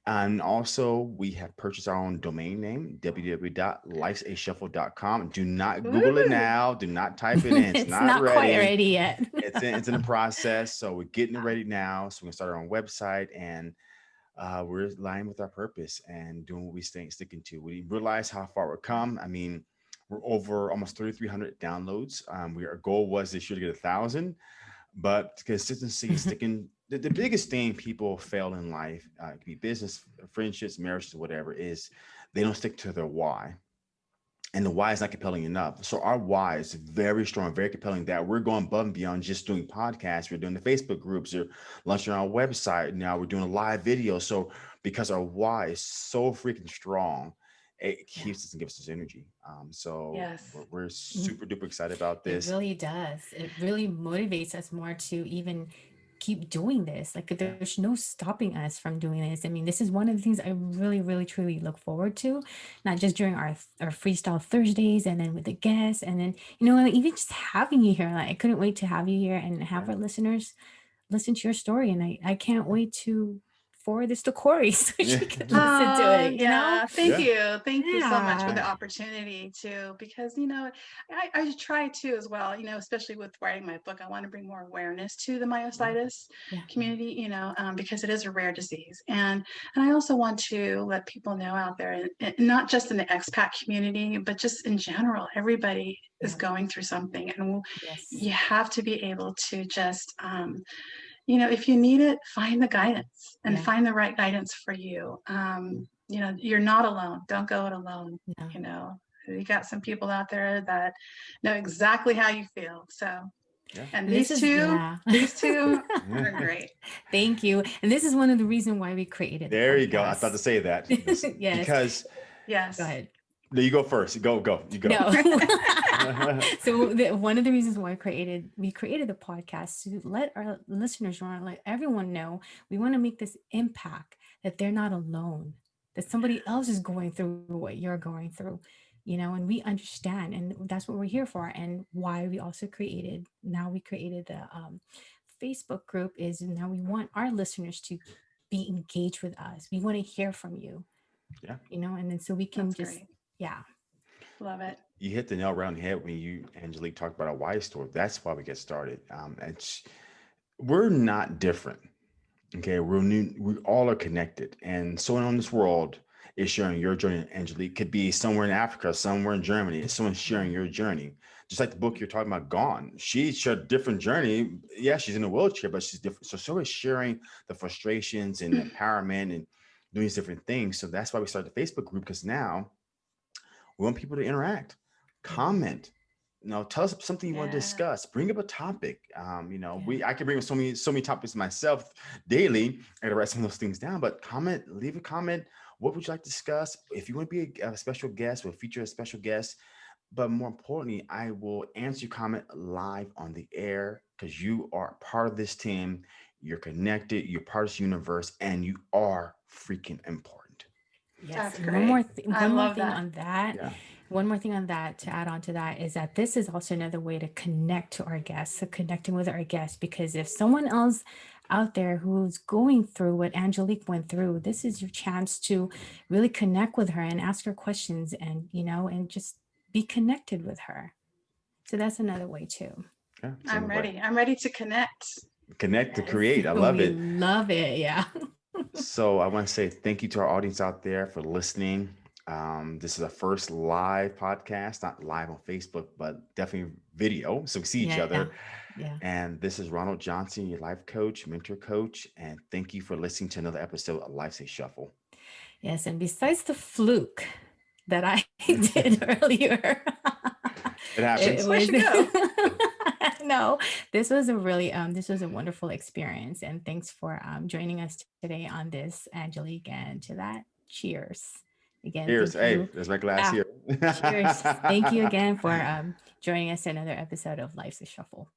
And also we have purchased our own domain name, www.lifesashuffle.com. Do not Google it now. Do not type it in. It's, it's not, quite ready yet. it's in, it's in the process. So we're getting it ready now. So we can start our own website and uh, we're lying with our purpose and doing what we stay sticking to. We realize how far we've come. I mean, we're over almost 3,300 downloads. Um, we, our goal was this year to get a thousand, but consistency sticking. The, the biggest thing people fail in life, uh, it could be business, friendships, marriages, whatever, is they don't stick to their why and the why is not compelling enough. So our why is very strong, very compelling that we're going above and beyond just doing podcasts. We're doing the Facebook groups, we're launching our website. Now we're doing a live video. So because our why is so freaking strong, it Yeah. keeps us and gives us energy. Um, so Yes. we're, we're super duper excited about this. It really does. It really motivates us more to even keep doing this. Like there's no stopping us from doing this. I mean, this is one of the things I really, really, truly look forward to, not just during our our freestyle Thursdays and then with the guests, and then you know even just having you here. Like I couldn't wait to have you here and have our listeners listen to your story, and I I can't wait to forward this to Corey so she can listen to Oh, it. You yeah. know. Thank you. Thank you so much for the opportunity too, because you know, I, I try too as well, you know, especially with writing my book, I want to bring more awareness to the myositis Yeah. community, you know, um, because it is a rare disease. And and I also want to let people know out there, and, and not just in the expat community, but just in general, everybody is going through something. And we'll, Yes. you have to be able to just um, you know if you need it find the guidance and Yeah. find the right guidance for you um, you know you're not alone don't go it alone No. you know you got some people out there that know exactly how you feel so Yeah. and This these is- two yeah. these two are great Thank you. And this is one of the reasons why we created. the There you go. I thought to say that. Yes. Because yes Go ahead. no, you go first. Go, go, you go. No. so the, one of the reasons why I created we created the podcast to let our listeners know, let everyone know we want to make this impact that they're not alone, that somebody else is going through what you're going through, you know, and we understand, and that's what we're here for, and why we also created. Now we created the um, Facebook group is now we want our listeners to be engaged with us. We want to hear from you. Yeah. You know, and then so we can That's just great. yeah love it you hit the nail around the head when you Angelique talked about a why story. That's why we get started. Um, it's we're not different. Okay, we're new. We all are connected, and someone on this world is sharing your journey. Angelique could be somewhere in Africa, somewhere in Germany. It's someone sharing your journey. Just like the book you're talking about, Gone. She shared a different journey. Yeah, she's in a wheelchair, but she's different. So so is sharing the frustrations and empowerment and doing these different things. So that's why we started the Facebook group because now we want people to interact, comment. You know, tell us something you want to discuss. Bring up a topic. Um, you know, we I can bring up so many so many topics myself daily. I gotta write some of those things down. But comment, leave a comment. What would you like to discuss? If you want to be a, a special guest, we'll feature a special guest. But more importantly, I will answer your comment live on the air because you are part of this team. You're connected. You're part of this universe, and you are freaking important. Yes. That's and One more, great. th- I one more thing that. on that. Yeah. One more thing on that to add on to that is that this is also another way to connect to our guests, so connecting with our guests. Because if someone else out there who's going through what Angelique went through, this is your chance to really connect with her and ask her questions and, you know, and just be connected with her. So that's another way too. Yeah, i'm another way. ready i'm ready to connect Connect to create. I love We it. Love it. Yeah. so I want to say thank you to our audience out there for listening. Um, this is a first live podcast, not live on Facebook, but definitely video. So we see each Yeah, other. Yeah. And this is Ronald Johnson, your life coach, mentor coach. And thank you for listening to another episode of Life's a Shuffle. Yes. And besides the fluke that I did earlier, It happens. Where'd you no, this was a really um this was a wonderful experience. And thanks for um joining us today on this, Angelique. And to that, cheers. Again. Cheers. Hey, you. there's my glass Ah, here. Cheers. Thank you again for um joining us in another episode of Life's a Shuffle.